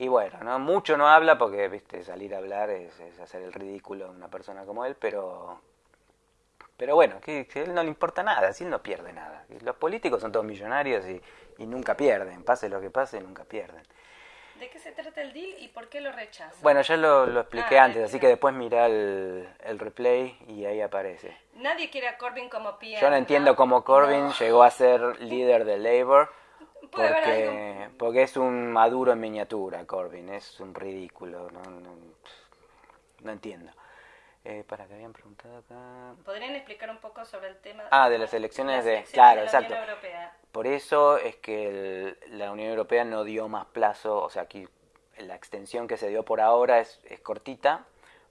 y bueno, no mucho no habla porque viste salir a hablar es, es hacer el ridículo a una persona como él, pero pero bueno, que, que a él no le importa nada, si él no pierde nada. Los políticos son todos millonarios y, y nunca pierden, pase lo que pase, nunca pierden. ¿De qué se trata el deal y por qué lo rechazan? Bueno, ya lo, lo expliqué Ah, antes, así que después mirá el, el replay y ahí aparece. Nadie quiere a Corbyn como PM. Yo no entiendo cómo Corbyn No. llegó a ser líder de Labour, porque, porque es un maduro en miniatura, Corbyn, es un ridículo, no, no, no entiendo. Eh, para que habían preguntado acá... ¿Podrían explicar un poco sobre el tema? Ah, de las elecciones Las de- claro, la exacto. Unión Europea. Por eso es que el- la Unión Europea no dio más plazo, o sea, aquí la extensión que se dio por ahora es, es cortita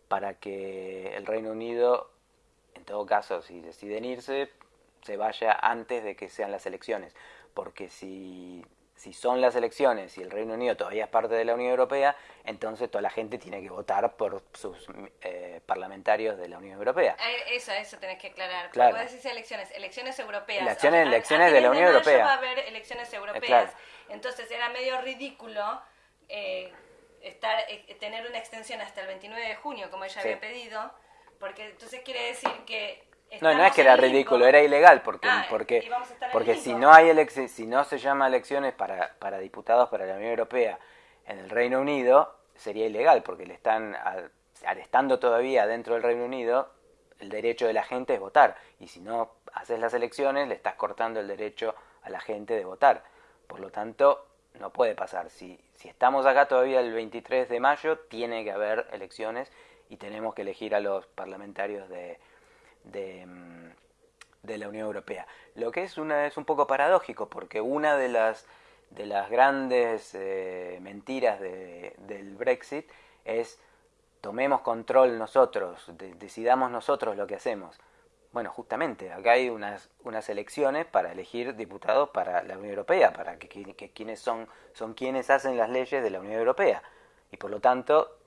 para que el Reino Unido, en todo caso, si deciden irse, se vaya antes de que sean las elecciones. Porque si, si son las elecciones y el Reino Unido todavía es parte de la Unión Europea, entonces toda la gente tiene que votar por sus eh, parlamentarios de la Unión Europea. Eh, Eso, eso tenés que aclarar. Claro. Puedes decir elecciones, elecciones europeas. Elecciones- O sea, a- elecciones a de la Unión mayo Europea. va a haber elecciones europeas. claro. Entonces era medio ridículo eh, estar eh, tener una extensión hasta el 29 de junio, como ella Sí. había pedido, porque entonces quiere decir que... No, no es que era ridículo, era ilegal, porque, Ah, porque, porque si no hay si no se llama elecciones para, para diputados para la Unión Europea en el Reino Unido, sería ilegal, porque le están, al, al estando todavía dentro del Reino Unido, el derecho de la gente es votar, y si no haces las elecciones, le estás cortando el derecho a la gente de votar. Por lo tanto, no puede pasar. Si, si estamos acá todavía el 23 de mayo, tiene que haber elecciones y tenemos que elegir a los parlamentarios de, de, mm, de la Unión Europea. Lo que es, una, es un poco paradójico, porque una de las, de las grandes eh, mentiras de- del Brexit es tomemos control nosotros, de- decidamos nosotros lo que hacemos. Bueno, justamente, acá hay unas, unas elecciones para elegir diputados para la Unión Europea, para que, que- que quienes son, son quienes hacen las leyes de la Unión Europea. Y por lo tanto,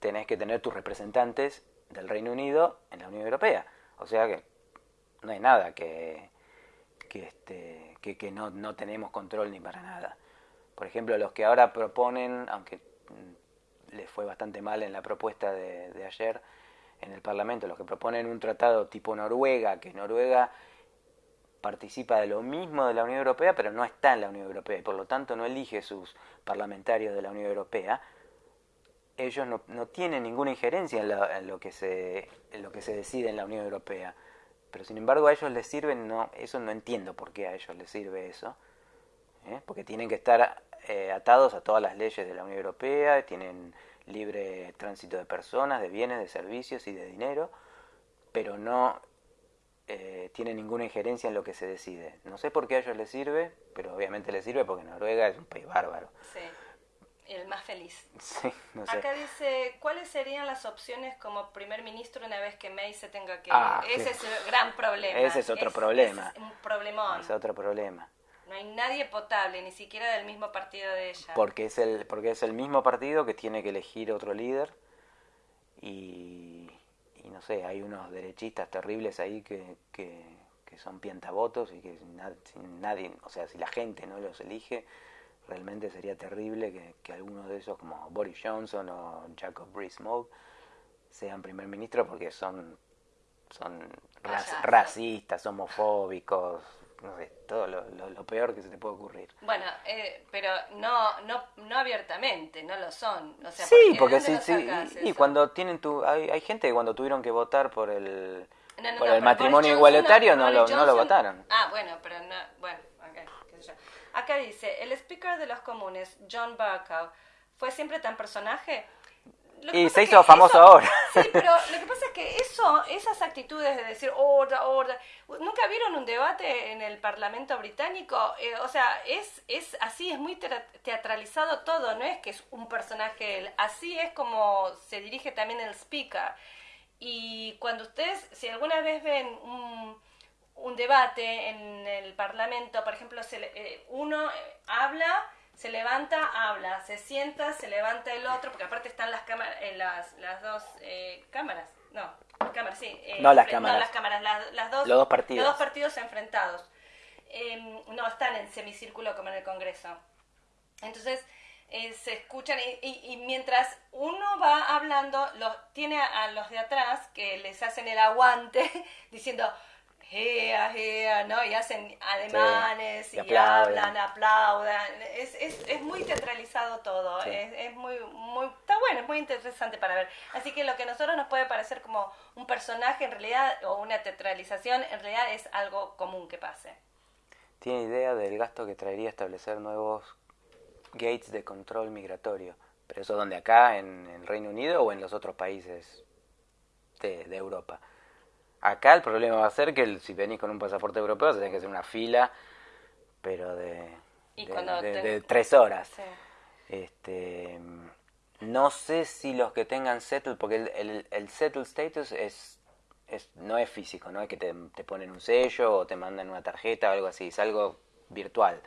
tenés que tener tus representantes del Reino Unido en la Unión Europea. O sea que no hay nada que, que, este, que, que no, no tenemos control ni para nada. Por ejemplo, los que ahora proponen, aunque mm, les fue bastante mal en la propuesta de, de ayer en el Parlamento, los que proponen un tratado tipo Noruega, que Noruega participa de lo mismo de la Unión Europea, pero no está en la Unión Europea y por lo tanto no elige sus parlamentarios de la Unión Europea, ellos no, no tienen ninguna injerencia en, la- en lo que se, en lo que se decide en la Unión Europea. Pero sin embargo a ellos les sirve, no, eso no entiendo por qué a ellos les sirve eso. ¿eh? Porque tienen que estar eh, atados a todas las leyes de la Unión Europea, tienen libre tránsito de personas, de bienes, de servicios y de dinero, pero no eh, tienen ninguna injerencia en lo que se decide. No sé por qué a ellos les sirve, pero obviamente les sirve porque Noruega es un país bárbaro. Sí, el más feliz. Sí, no sé. Acá dice, ¿cuáles serían las opciones como primer ministro una vez que May se tenga que Ah? Ese sí. es el gran problema. Ese es otro problema. es un problemón. Es otro problema. No hay nadie potable, ni siquiera del mismo partido de ella. Porque es el, porque es el mismo partido que tiene que elegir otro líder y, y no sé, hay unos derechistas terribles ahí que, que, que son piantavotos y que na- si nadie, o sea, si la gente no los elige, realmente sería terrible que, que algunos de esos como Boris Johnson o Jacob Rees-Mogg sean primer ministro porque son son racistas, homofóbicos, no sé, todo lo, lo- lo peor que se te puede ocurrir. Bueno, eh, pero no, no, no abiertamente, no lo son. O sea, Sí, ¿de porque sí, sí. Y cuando tienen tu. Hay, hay gente que cuando tuvieron que votar por el. No, no, por no, el matrimonio igualitario no, lo, no lo votaron. Ah, bueno, pero no, bueno, ok, qué sé yo. Acá dice, el speaker de los comunes, John Bercow, ¿fue siempre tan personaje? Y se hizo famoso eso- ahora. Sí, pero lo que pasa es que eso, esas actitudes de decir horda, horda, ¿nunca vieron un debate en el Parlamento británico? Eh, o sea, es, es así, es muy teatralizado todo, no es que es un personaje, él, así es como se dirige también el speaker. Y cuando ustedes, si alguna vez ven un, un debate en el Parlamento, por ejemplo, se le- eh, uno eh, habla, se levanta, habla, se sienta, se levanta el otro, porque aparte están las cámaras, las, las dos eh, cámaras, no, cámaras, sí. eh, No las cámaras. No las cámaras, las, las dos, Los dos partidos. Los dos partidos enfrentados. Em, no están en semicírculo como en el Congreso. Entonces, eh, se escuchan y, y- y mientras uno va hablando, los, tiene a, a los de atrás que les hacen el aguante diciendo, ¡Gea, gea! ¿no? Y hacen ademanes y y, aplauden. hablan, aplaudan. Es, es, es muy teatralizado todo. Sí. Es, es muy, muy, está bueno, es muy interesante para ver. Así que lo que a nosotros nos puede parecer como un personaje en realidad o una teatralización, en realidad es algo común que pase. ¿Tiene idea del gasto que traería establecer nuevos gates de control migratorio? ¿Pero eso donde acá, en el Reino Unido o en los otros países de, de Europa? Acá el problema va a ser que el- si venís con un pasaporte europeo, se tiene que hacer una fila, pero de, Y de- cuando de- te- de tres horas. Sí. Este, No sé si los que tengan settle, porque el, el, el settle status es, es, no es físico, no es que te, te ponen un sello o te mandan una tarjeta o algo así, es algo virtual.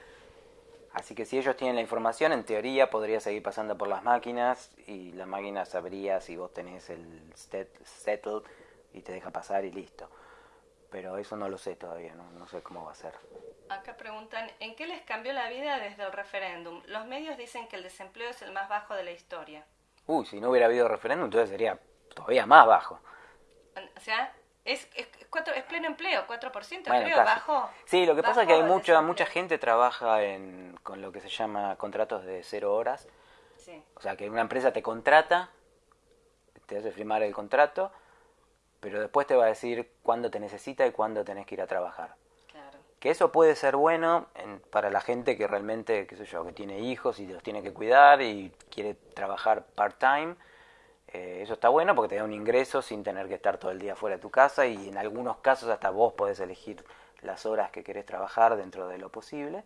Así que si ellos tienen la información, en teoría podría seguir pasando por las máquinas y la máquina sabría si vos tenés el stet- settle y te deja pasar y listo. Pero eso no lo sé todavía, no, no sé cómo va a ser. Acá preguntan, ¿en qué les cambió la vida desde el referéndum? Los medios dicen que el desempleo es el más bajo de la historia. Uy, si no hubiera habido referéndum, entonces sería todavía más bajo. O sea, es, es, cuatro, es pleno empleo, 4%, Bueno, creo, casi. bajo. Sí, lo que pasa es que hay mucha, mucha gente trabaja en, con lo que se llama contratos de cero horas. Sí, O sea, que una empresa te contrata, te hace firmar el contrato, pero después te va a decir cuándo te necesita y cuándo tenés que ir a trabajar. claro. Que eso puede ser bueno en- para la gente que realmente, qué sé yo, que tiene hijos y los tiene que cuidar y quiere trabajar part-time. Eh, eso está bueno porque te da un ingreso sin tener que estar todo el día fuera de tu casa y en algunos casos hasta vos podés elegir las horas que querés trabajar dentro de lo posible.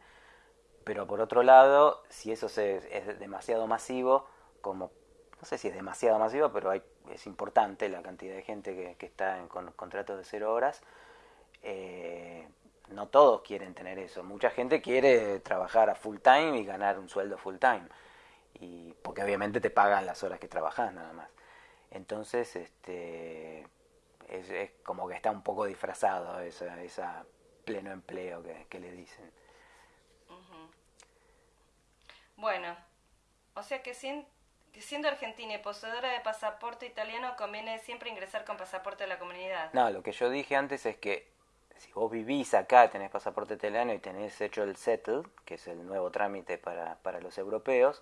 Pero por otro lado, si eso se- es demasiado masivo, como no sé si es demasiado masivo, pero hay, es importante la cantidad de gente que, está en con- contratos de cero horas, eh, no todos quieren tener eso. Mucha gente quiere trabajar a full time y ganar un sueldo full time. Y porque obviamente te pagan las horas que trabajas nada más. Entonces, este es, como que está un poco disfrazado esa, esa pleno empleo que, le dicen. Bueno, o sea que, sin- siendo argentina y poseedora de pasaporte italiano conviene siempre ingresar con pasaporte de la comunidad. No, lo que yo dije antes es que si vos vivís acá, tenés pasaporte italiano y tenés hecho el settle, que es el nuevo trámite para, para los europeos,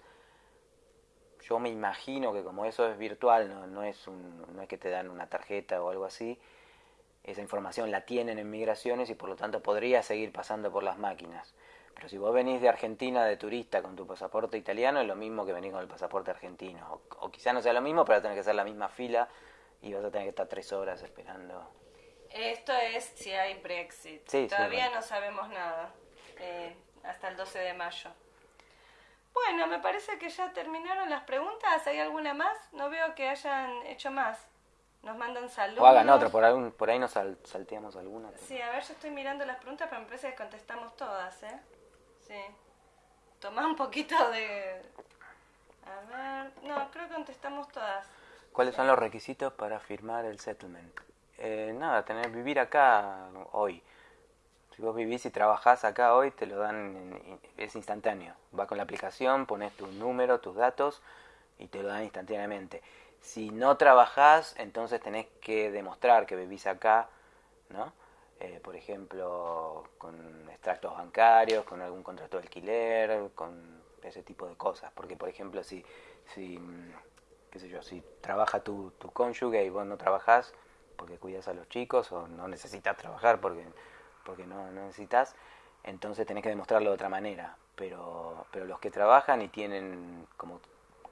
yo me imagino que como eso es virtual, no, no, es un, no es que te dan una tarjeta o algo así, esa información la tienen en migraciones y por lo tanto podría seguir pasando por las máquinas. Pero si vos venís de Argentina de turista con tu pasaporte italiano, es lo mismo que venir con el pasaporte argentino. O, o quizá no sea lo mismo, pero tenés que hacer la misma fila y vas a tener que estar tres horas esperando. Esto es si hay Brexit. Sí, Todavía no sabemos nada. eh, hasta el 12 de mayo. Bueno, me parece que ya terminaron las preguntas. ¿Hay alguna más? No veo que hayan hecho más. Nos mandan saludos. O hagan otra, por, algún, por ahí nos sal- salteamos alguna. Sí, a ver, yo estoy mirando las preguntas, pero me parece que contestamos todas, ¿eh? Sí. Tomá un poquito de... A ver... No, creo que contestamos todas. ¿Cuáles son los requisitos para firmar el settlement? Eh, nada, tener vivir acá hoy. Si vos vivís y trabajás acá hoy, te lo dan, en- es instantáneo. Va con la aplicación, pones tu número, tus datos y te lo dan instantáneamente. Si no trabajás, entonces tenés que demostrar que vivís acá, ¿no? Eh, por ejemplo, con extractos bancarios, con algún contrato de alquiler, con ese tipo de cosas. Porque, por ejemplo, si, si mm, qué sé yo, si trabaja tu, tu cónyuge y vos no trabajás porque cuidas a los chicos o no necesitas trabajar porque, porque no, no necesitas, entonces tenés que demostrarlo de otra manera. Pero, pero los que trabajan y tienen, como,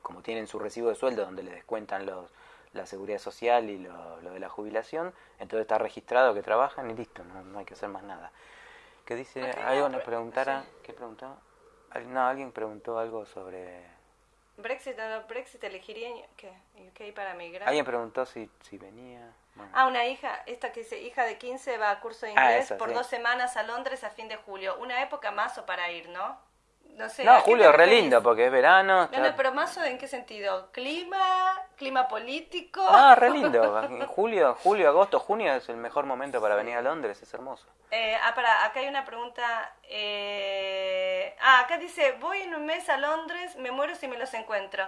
como tienen su recibo de sueldo donde les descuentan los, la seguridad social y lo, lo de la jubilación, entonces está registrado que trabajan y listo, no, no hay que hacer más nada. ¿Qué dice? ¿Algo nos pre- preguntara? sí. ¿Qué preguntó? Al- No, alguien preguntó algo sobre... Brexit no Brexit, elegiría ¿qué? UK para migrar. Alguien preguntó si, si venía... Bueno. Ah, una hija, esta que dice, hija de 15 va a curso de Ah, inglés esa, por sí. dos semanas a Londres a fin de julio. Una época más o para ir, ¿no? No sé. ¿a no, Julio, te re lindo porque es verano. No, está- no, pero más o en qué sentido? ¿Clima? ¿Clima político? No, re lindo. En julio, julio, agosto, junio es el mejor momento para venir a Londres, es hermoso. Eh, ah, para, acá hay una pregunta. eh, ah, acá dice, voy en un mes a Londres, me muero si me los encuentro.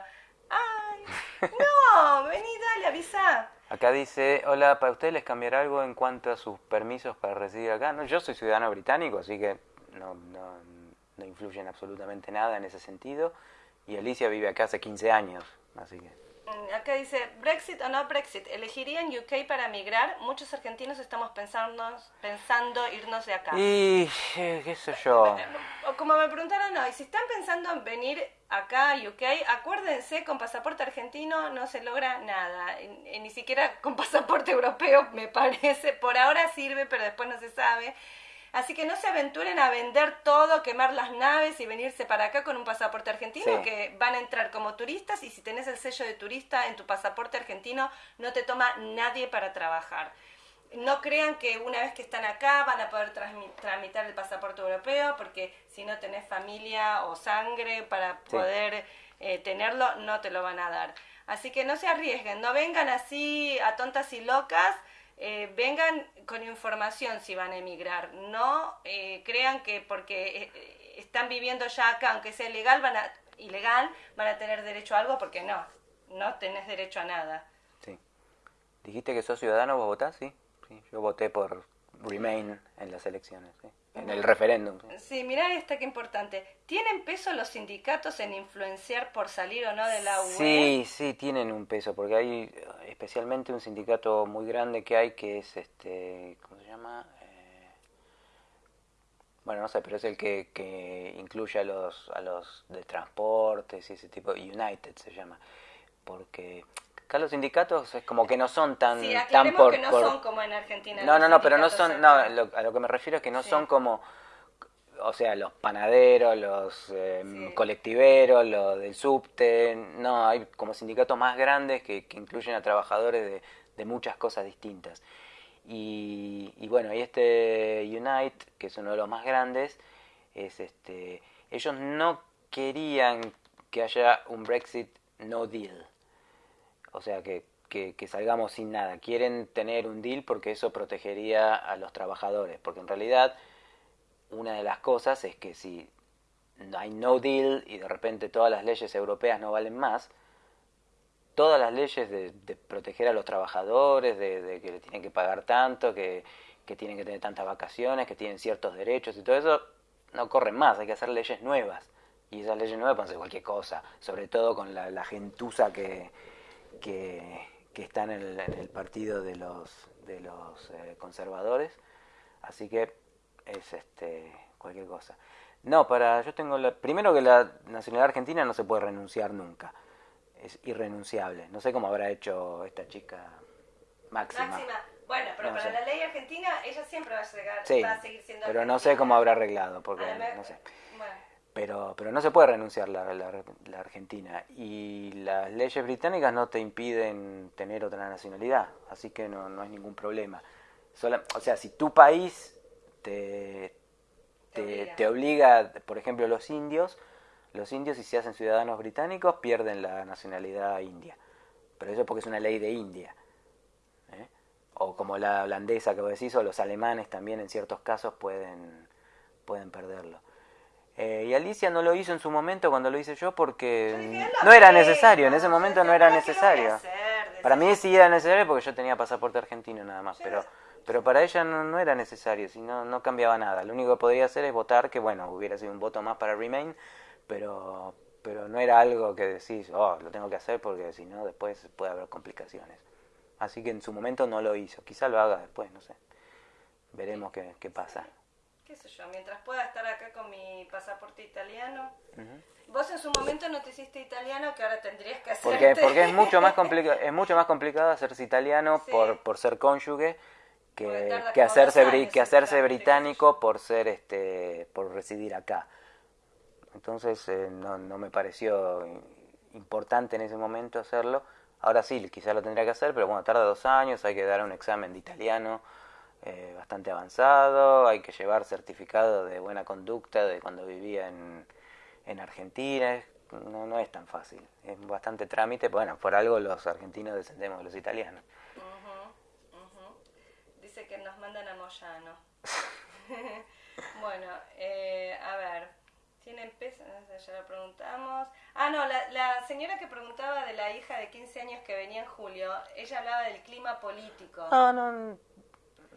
Ay, no, vení, dale, avisa. Acá dice, hola, ¿para ustedes les cambiará algo en cuanto a sus permisos para residir acá? No, yo soy ciudadano británico, así que no, no, no influye en absolutamente nada en ese sentido. Y Alicia vive acá hace 15 años, así que... Mm, Acá dice, Brexit o no Brexit, ¿elegirían UK para migrar? Muchos argentinos estamos pensando, pensando irnos de acá. Y, eh, qué sé yo... O como me preguntaron hoy, si están pensando en venir acá a UK, acuérdense, con pasaporte argentino no se logra nada. Ni siquiera con pasaporte europeo, me parece. Por ahora sirve, pero después no se sabe. Así que no se aventuren a vender todo, quemar las naves y venirse para acá con un pasaporte argentino, que van a entrar como turistas y si tenés el sello de turista en tu pasaporte argentino, no te toma nadie para trabajar. No crean que una vez que están acá van a poder tramitar el pasaporte europeo, porque si no tenés familia o sangre para poder eh, tenerlo, no te lo van a dar. Así que no se arriesguen, no vengan así a tontas y locas eh, vengan con información si van a emigrar. No eh, crean que porque eh, están viviendo ya acá, aunque sea ilegal, van a, ilegal, van a tener derecho a algo, porque no, no tenés derecho a nada. Sí. Dijiste que sos ciudadano, vos votás, sí. sí. Yo voté por Remain en las elecciones. ¿sí? En el referéndum. Sí, mirá esta que importante. ¿Tienen peso los sindicatos en influenciar por salir o no de la UE? Sí, sí, tienen un peso, porque hay especialmente un sindicato muy grande que hay que es, este, ¿cómo se llama? Eh, bueno, no sé, pero es el que, que incluye a los, a los de transportes y ese tipo, United se llama, porque Acá los sindicatos es como que no son tan, sí, tan por, que no son como en Argentina. No, no, no, pero no son, no, a lo que me refiero es que no son como, o sea, los panaderos, los em, colectiveros, los del subte, no, hay como sindicatos más grandes que, incluyen a trabajadores de, muchas cosas distintas. Y, y, bueno, y este Unite, que es uno de los más grandes, es este, ellos no querían que haya un Brexit no deal o sea, que, que, salgamos sin nada. Quieren tener un deal porque eso protegería a los trabajadores, porque en realidad una de las cosas es que si hay no deal y de repente todas las leyes europeas no valen más, todas las leyes de, proteger a los trabajadores, de, que le tienen que pagar tanto, que, que, tienen que tener tantas vacaciones, que tienen ciertos derechos y todo eso, no corren más, hay que hacer leyes nuevas. Y esas leyes nuevas pueden ser cualquier cosa, sobre todo con la, la gentuza que, que, están en el, partido de los, de los eh, conservadores. Así que es este cualquier cosa. No, para yo tengo la, primero que la nacionalidad argentina no se puede renunciar nunca. Es irrenunciable. No sé cómo habrá hecho esta chica Máxima. Máxima. Bueno, pero para la ley argentina ella siempre va a, llegar, va a seguir siendo Pero no sé cómo habrá arreglado porque no sé. Bueno pero, pero no se puede renunciar la, la, Argentina y las leyes británicas no te impiden tener otra nacionalidad, así que no, no hay ningún problema. o sea, si tu país te, te, obliga. por ejemplo, los indios, los indios si se hacen ciudadanos británicos pierden la nacionalidad india, pero eso porque es una ley de India. ¿eh? O como la holandesa que vos decís, o los alemanes también en ciertos casos pueden, pueden perderlo. Eh, y Alicia no lo hizo en su momento cuando lo hice yo porque no era necesario, en ese momento no era necesario. Para mí sí era necesario porque yo tenía pasaporte argentino nada más, pero pero para ella no, era necesario, si no, no cambiaba nada. Lo único que podría hacer es votar, que bueno, hubiera sido un voto más para Remain, pero, pero no era algo que decís, oh, lo tengo que hacer porque si no después puede haber complicaciones. Así que en su momento no lo hizo, quizá lo haga después, no sé. Veremos qué, qué pasa qué sé yo, mientras pueda estar acá con mi pasaporte italiano. Vos en su momento no te hiciste italiano, que ahora tendrías que hacer. Porque, porque es mucho más complicado, es mucho más complicado hacerse italiano por, por ser cónyuge que, que hacerse que hacerse británico por ser este por residir acá. Entonces eh, no, no me pareció importante en ese momento hacerlo. Ahora sí, quizás lo tendría que hacer, pero bueno, tarda dos años, hay que dar un examen de italiano eh, bastante avanzado, hay que llevar certificado de buena conducta de cuando vivía en, en Argentina, no, no es tan fácil, es bastante trámite, bueno, por algo los argentinos descendemos de los italianos. Dice que nos mandan a Moyano. bueno, eh, a ver, ¿tienen peso? Ya lo preguntamos. Ah, no, la, la señora que preguntaba de la hija de 15 años que venía en julio, ella hablaba del clima político. No, no,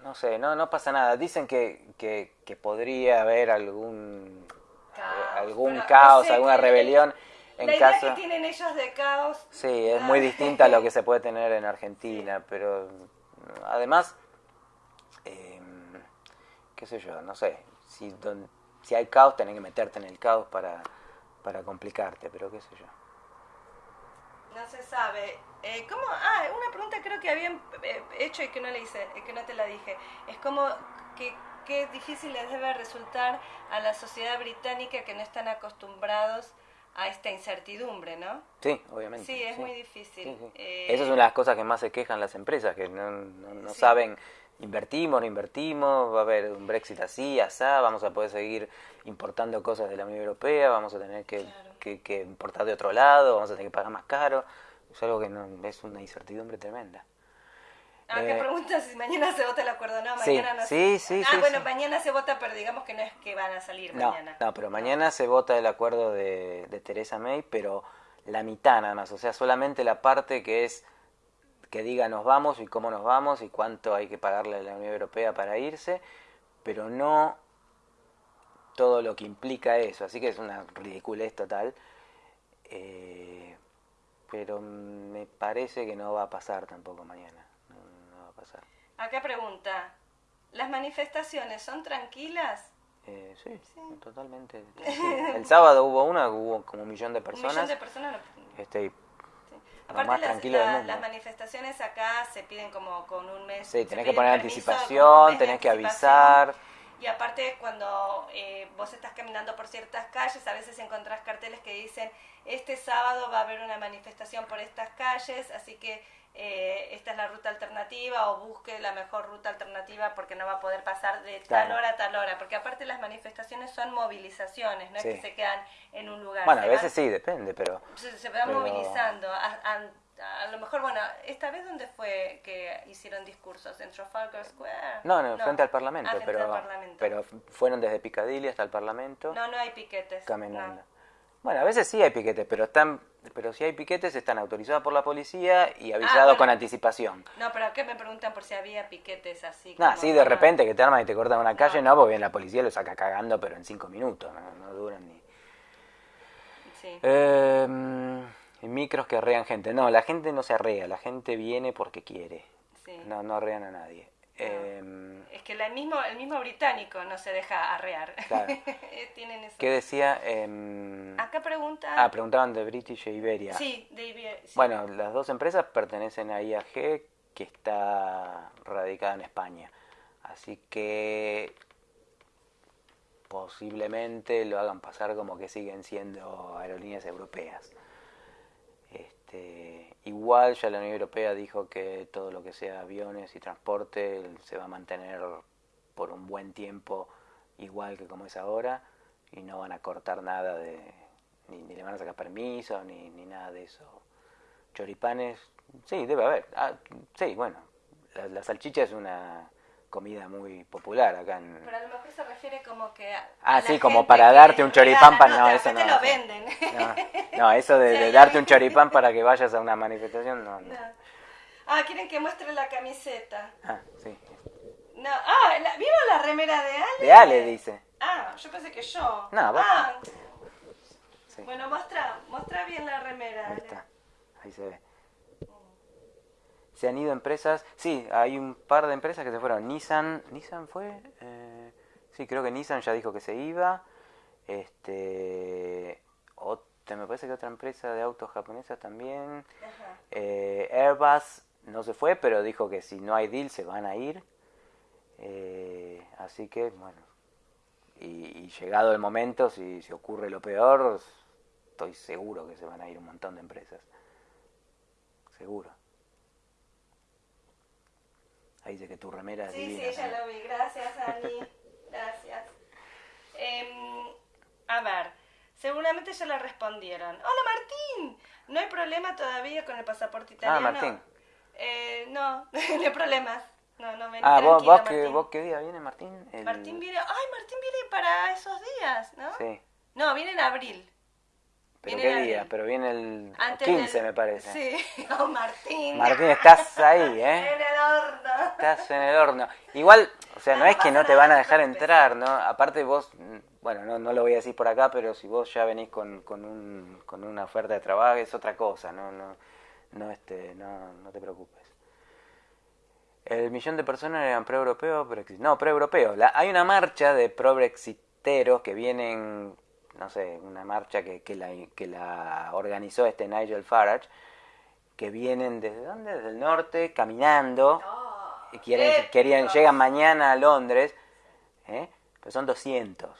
no sé, no, no pasa nada. Dicen que, que, que podría haber algún caos, algún caos alguna rebelión. En la idea que tienen ellos de caos. Sí, es muy distinta a lo que se puede tener en Argentina, pero además, eh, qué sé yo, no sé, si, si hay caos tenés que meterte en el caos para, para complicarte, pero qué sé yo. No se sabe. Eh, ¿Cómo? Ah, una pregunta creo que habían eh, hecho y que no le hice, que no te la dije. Es como, ¿qué, qué difícil les debe resultar a la sociedad británica que no están acostumbrados a esta incertidumbre, ¿no? Sí, obviamente. Sí, es muy difícil. Eh, Esa es una de las cosas que más se quejan las empresas, que no, no, saben, invertimos, no invertimos, va a haber un Brexit así, asá, vamos a poder seguir importando cosas de la Unión Europea, vamos a tener que, que, importar de otro lado, vamos a tener que pagar más caro. Es algo que no, es una incertidumbre tremenda. Ah, ¿qué pregunta si mañana se vota el acuerdo? No, mañana no sí, sí, Ah, bueno, mañana se vota, pero digamos que no es que van a salir mañana. No, pero mañana se vota el acuerdo de, de Teresa May, pero la mitad nada más, o sea, solamente la parte que es que diga nos vamos y cómo nos vamos y cuánto hay que pagarle a la Unión Europea para irse, pero no todo lo que implica eso, así que es una ridiculez total. Eh, pero me parece que no va a pasar tampoco mañana. Acá pregunta, ¿las manifestaciones son tranquilas? Eh, sí, totalmente. El sábado hubo una, hubo como un millón de personas. Un millón de personas. Este, Aparte las, manifestaciones acá se piden como con un mes. Sí, tenés que poner anticipación, tenés que avisar. Y aparte cuando eh, vos estás caminando por ciertas calles, a veces encontrás carteles que dicen, este sábado va a haber una manifestación por estas calles, así que eh, esta es la ruta alternativa o busque la mejor ruta alternativa porque no va a poder pasar de tal hora a tal hora, porque aparte las manifestaciones son movilizaciones, no es que se quedan en un lugar. Bueno, a veces sí, depende, pero... Se, van movilizando. A, lo mejor, bueno, esta vez dónde fue que hicieron discursos, en Trafalgar Square. No, no, frente al Parlamento, ah, pero, pero fueron desde Piccadilly hasta el Parlamento. No, no hay piquetes. Caminando. Bueno, a veces sí hay piquetes, pero están pero si hay piquetes están autorizados por la policía y avisados ah, con anticipación. No, pero ¿qué me preguntan por si había piquetes así? No, sí, de repente que te arman y te cortan una calle, no, porque bien la policía lo saca cagando, pero en cinco minutos, no, duran ni... Sí. Em, micros que arrean gente. No, la gente no se arrea, la gente viene porque quiere. No, no arrean a nadie. Em, es que el mismo, el mismo británico no se deja arrear. ¿Qué decía? Em, Acá pregunta. Ah, preguntaban de British e Iberia. Sí, de Iberia. Bueno, las dos empresas pertenecen a IAG, que está radicada en España. Así que posiblemente lo hagan pasar como que siguen siendo aerolíneas europeas. Este, igual ya la Unión Europea dijo que todo lo que sea aviones y transporte se va a mantener por un buen tiempo igual que como es ahora y no van a cortar nada de ni, le van a sacar permiso ni, ni nada de eso. Choripanes, sí, debe haber. Ah, sí, bueno, la salchicha es una comida muy popular acá en... Pero a lo mejor se refiere como que... ah, sí, como para darte un choripán para... No, eso no. lo venden. No, eso de, darte un choripán para que vayas a una manifestación, no, Ah, quieren que muestre la camiseta. Ah, sí. No, ah, ¿vieron la remera de Ale? De Ale, dice. Ah, yo pensé que yo. No, vos. Ah. Bueno, muestra, muestra bien la remera. Ahí está, ahí se ve se han ido empresas, sí, hay un par de empresas que se fueron. Nissan, ¿Nissan fue? Eh, sí, creo que Nissan ya dijo que se iba. Este, otra, me parece que otra empresa de autos japonesa también. Eh, Airbus no se fue, pero dijo que si no hay deal se van a ir. Eh, así que, bueno, y, llegado el momento, si, si ocurre lo peor, estoy seguro que se van a ir un montón de empresas. Seguro. Ahí dice que tu remera es sí, divina. Sí, ya lo vi. Gracias, Ani. Gracias. Em, a ver, seguramente ya le respondieron. Hola, Martín. ¿No hay problema todavía con el pasaporte ah, italiano? Ah, Martín. Eh, no, no hay problemas. No, no, ven, ah, vos, vos, qué, vos qué día viene, Martín? Martín viene... Ay, Martín viene para esos días, ¿no? Sí. No, viene en abril. ¿Pero qué día? Pero viene el 15, me parece. Sí, oh, Martín. Martín, estás ahí, ¿eh? En el horno. Estás en el horno. Igual, o sea, no, es que no te van a dejar entrar, ¿no? Aparte vos, bueno, no, no lo voy a decir por acá, pero si vos ya venís con, con, un, con una oferta de trabajo es otra cosa, ¿no? No, no, este, no, no te preocupes. El millón de personas eran pro-europeos, no, pro-europeos. Hay una marcha de pro-brexiteros que vienen no sé, una marcha que, que, la, que la organizó este Nigel Farage, que vienen desde dónde, desde el norte, caminando, oh, y quieren, querían, llegan mañana a Londres, ¿eh? Pero son 200.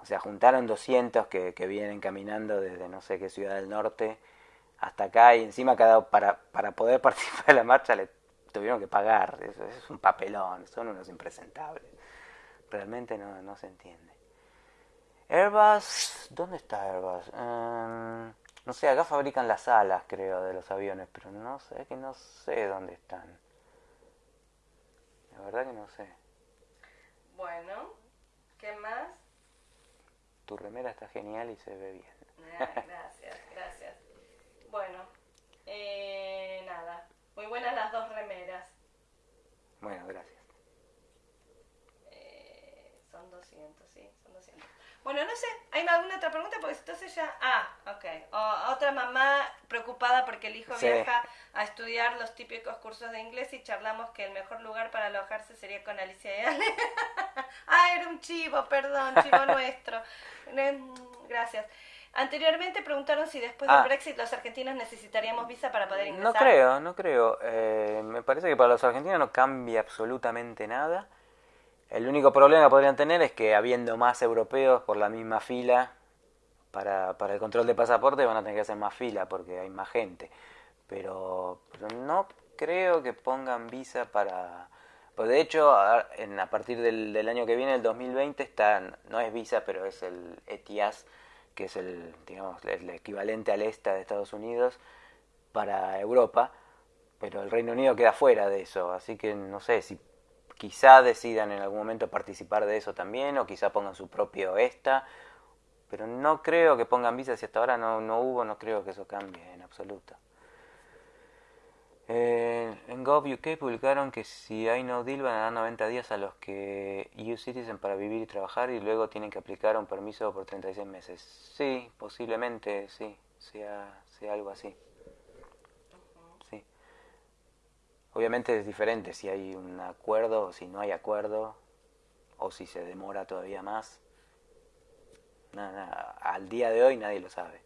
O sea, juntaron 200 que, que vienen caminando desde no sé qué ciudad del norte hasta acá y encima cada para, para poder participar de la marcha le tuvieron que pagar. Eso, es un papelón, son unos impresentables. Realmente no, no se entiende. Airbus, ¿dónde está Airbus? Em, no sé, acá fabrican las alas, creo, de los aviones, pero no sé, que no sé dónde están. La verdad que no sé. Bueno, ¿qué más? Tu remera está genial y se ve bien. Ah, gracias, gracias. Bueno, eh, nada. Muy buenas las dos remeras. Bueno, gracias. Eh, son 200, sí, son 200. Bueno, no sé, ¿hay alguna otra pregunta? Porque entonces ya... Ah, ok. O- otra mamá preocupada porque el hijo Sí. viaja a estudiar los típicos cursos de inglés y charlamos que el mejor lugar para alojarse sería con Alicia y Ale. ah, era un chivo, perdón, chivo nuestro. Eh, Gracias. Anteriormente preguntaron si después Ah. del Brexit los argentinos necesitaríamos visa para poder ingresar. No creo, no creo. Eh, me parece que para los argentinos no cambia absolutamente nada. El único problema que podrían tener es que habiendo más europeos por la misma fila para, para el control de pasaporte van a tener que hacer más fila porque hay más gente. Pero, pero no creo que pongan visa para... Pues de hecho, a, en, a partir del, del año que viene, el 2020, está, no es visa, pero es el ETIAS, que es el, digamos, el equivalente al ESTA de Estados Unidos para Europa, pero el Reino Unido queda fuera de eso, así que no sé si quizá decidan en algún momento participar de eso también, o quizá pongan su propio ESTA, pero no creo que pongan visa, si hasta ahora no, no hubo, no creo que eso cambie en absoluto. Eh, en Gov.uk publicaron que si hay no deal van a dar 90 días a los que EU Citizen para vivir y trabajar y luego tienen que aplicar un permiso por 36 meses. Sí, posiblemente sí, sea, sea algo así. Sí. Obviamente es diferente si hay un acuerdo o si no hay acuerdo o si se demora todavía más. Nada, al día de hoy nadie lo sabe.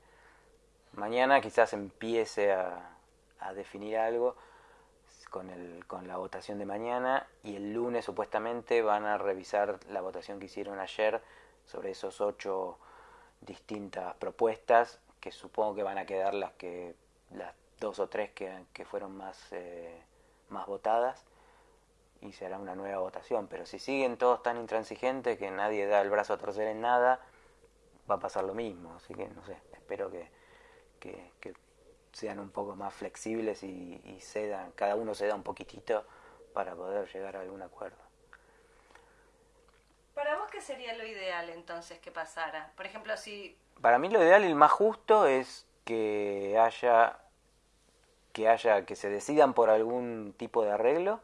Mañana quizás empiece a, a definir algo con, el, con la votación de mañana y el lunes supuestamente van a revisar la votación que hicieron ayer sobre esos ocho distintas propuestas que supongo que van a quedar las que las dos o tres que, que fueron más, eh, más votadas y se hará una nueva votación pero si siguen todos tan intransigentes que nadie da el brazo a torcer en nada va a pasar lo mismo así que no sé espero que, que, que sean un poco más flexibles y, y cedan, cada uno ceda un poquitito para poder llegar a algún acuerdo. Para vos, ¿qué sería lo ideal entonces que pasara? Por ejemplo, si... Para mí lo ideal y el más justo es que haya que haya que se decidan por algún tipo de arreglo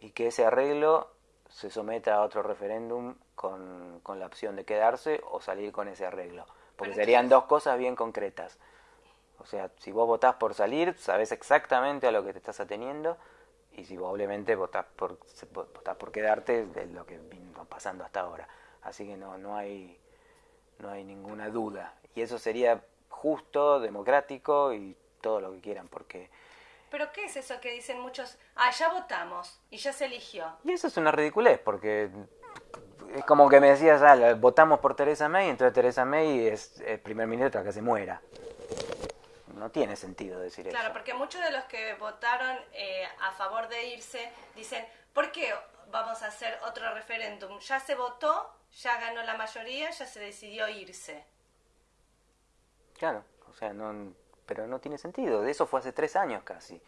y que ese arreglo se someta a otro referéndum con, con la opción de quedarse o salir con ese arreglo. Porque serían dos cosas bien concretas. O sea, si vos votás por salir, sabés exactamente a lo que te estás ateniendo. Y si vos obviamente votás por, votás por quedarte, es lo que vino pasando hasta ahora. Así que no, no, hay, no hay ninguna duda. Y eso sería justo, democrático y todo lo que quieran. Porque... ¿Pero qué es eso que dicen muchos? Ah, ya votamos y ya se eligió. Y eso es una ridiculez, porque es como que me decías, ah, votamos por Teresa May, entonces Teresa May es primer ministro hasta que se muera. No tiene sentido decir Claro, eso. porque muchos de los que votaron eh, a favor de irse dicen, ¿por qué vamos a hacer otro referéndum? Ya se votó, ya ganó la mayoría, ya se decidió irse. Claro, o sea, no, pero no tiene sentido. De eso fue hace tres años casi.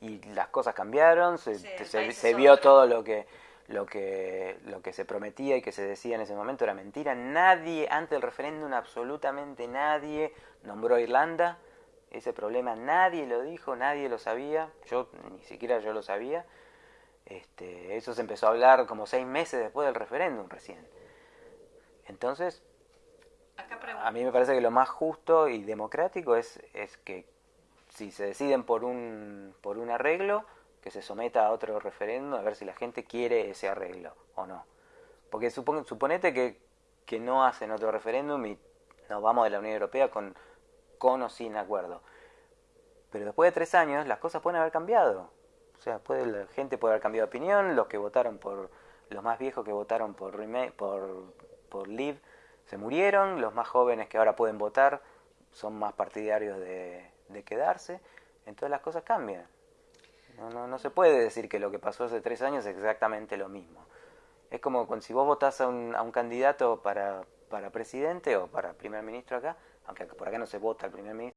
Y las cosas cambiaron, se, Sí, se- vio otro. todo lo que, lo, que, lo que se prometía y que se decía en ese momento era mentira. Nadie, antes del referéndum, absolutamente nadie nombró a Irlanda. Ese problema nadie lo dijo, nadie lo sabía. Yo, ni siquiera yo lo sabía. Este, eso se empezó a hablar como seis meses después del referéndum recién. Entonces, Acá a mí me parece que lo más justo y democrático es, es que si se deciden por un, por un arreglo, que se someta a otro referéndum a ver si la gente quiere ese arreglo o no. Porque supon- suponete que, que no hacen otro referéndum y nos vamos de la Unión Europea con, con o sin acuerdo. Pero después de tres años las cosas pueden haber cambiado. O sea, puede, la gente puede haber cambiado de opinión, los que votaron por los más viejos que votaron por, por, por Live se murieron, los más jóvenes que ahora pueden votar son más partidarios de, de quedarse, entonces las cosas cambian. No, no, no, se puede decir que lo que pasó hace tres años es exactamente lo mismo. Es como si vos votás a un, a un candidato para, para presidente o para primer ministro acá, aunque por acá no se vota al primer ministro,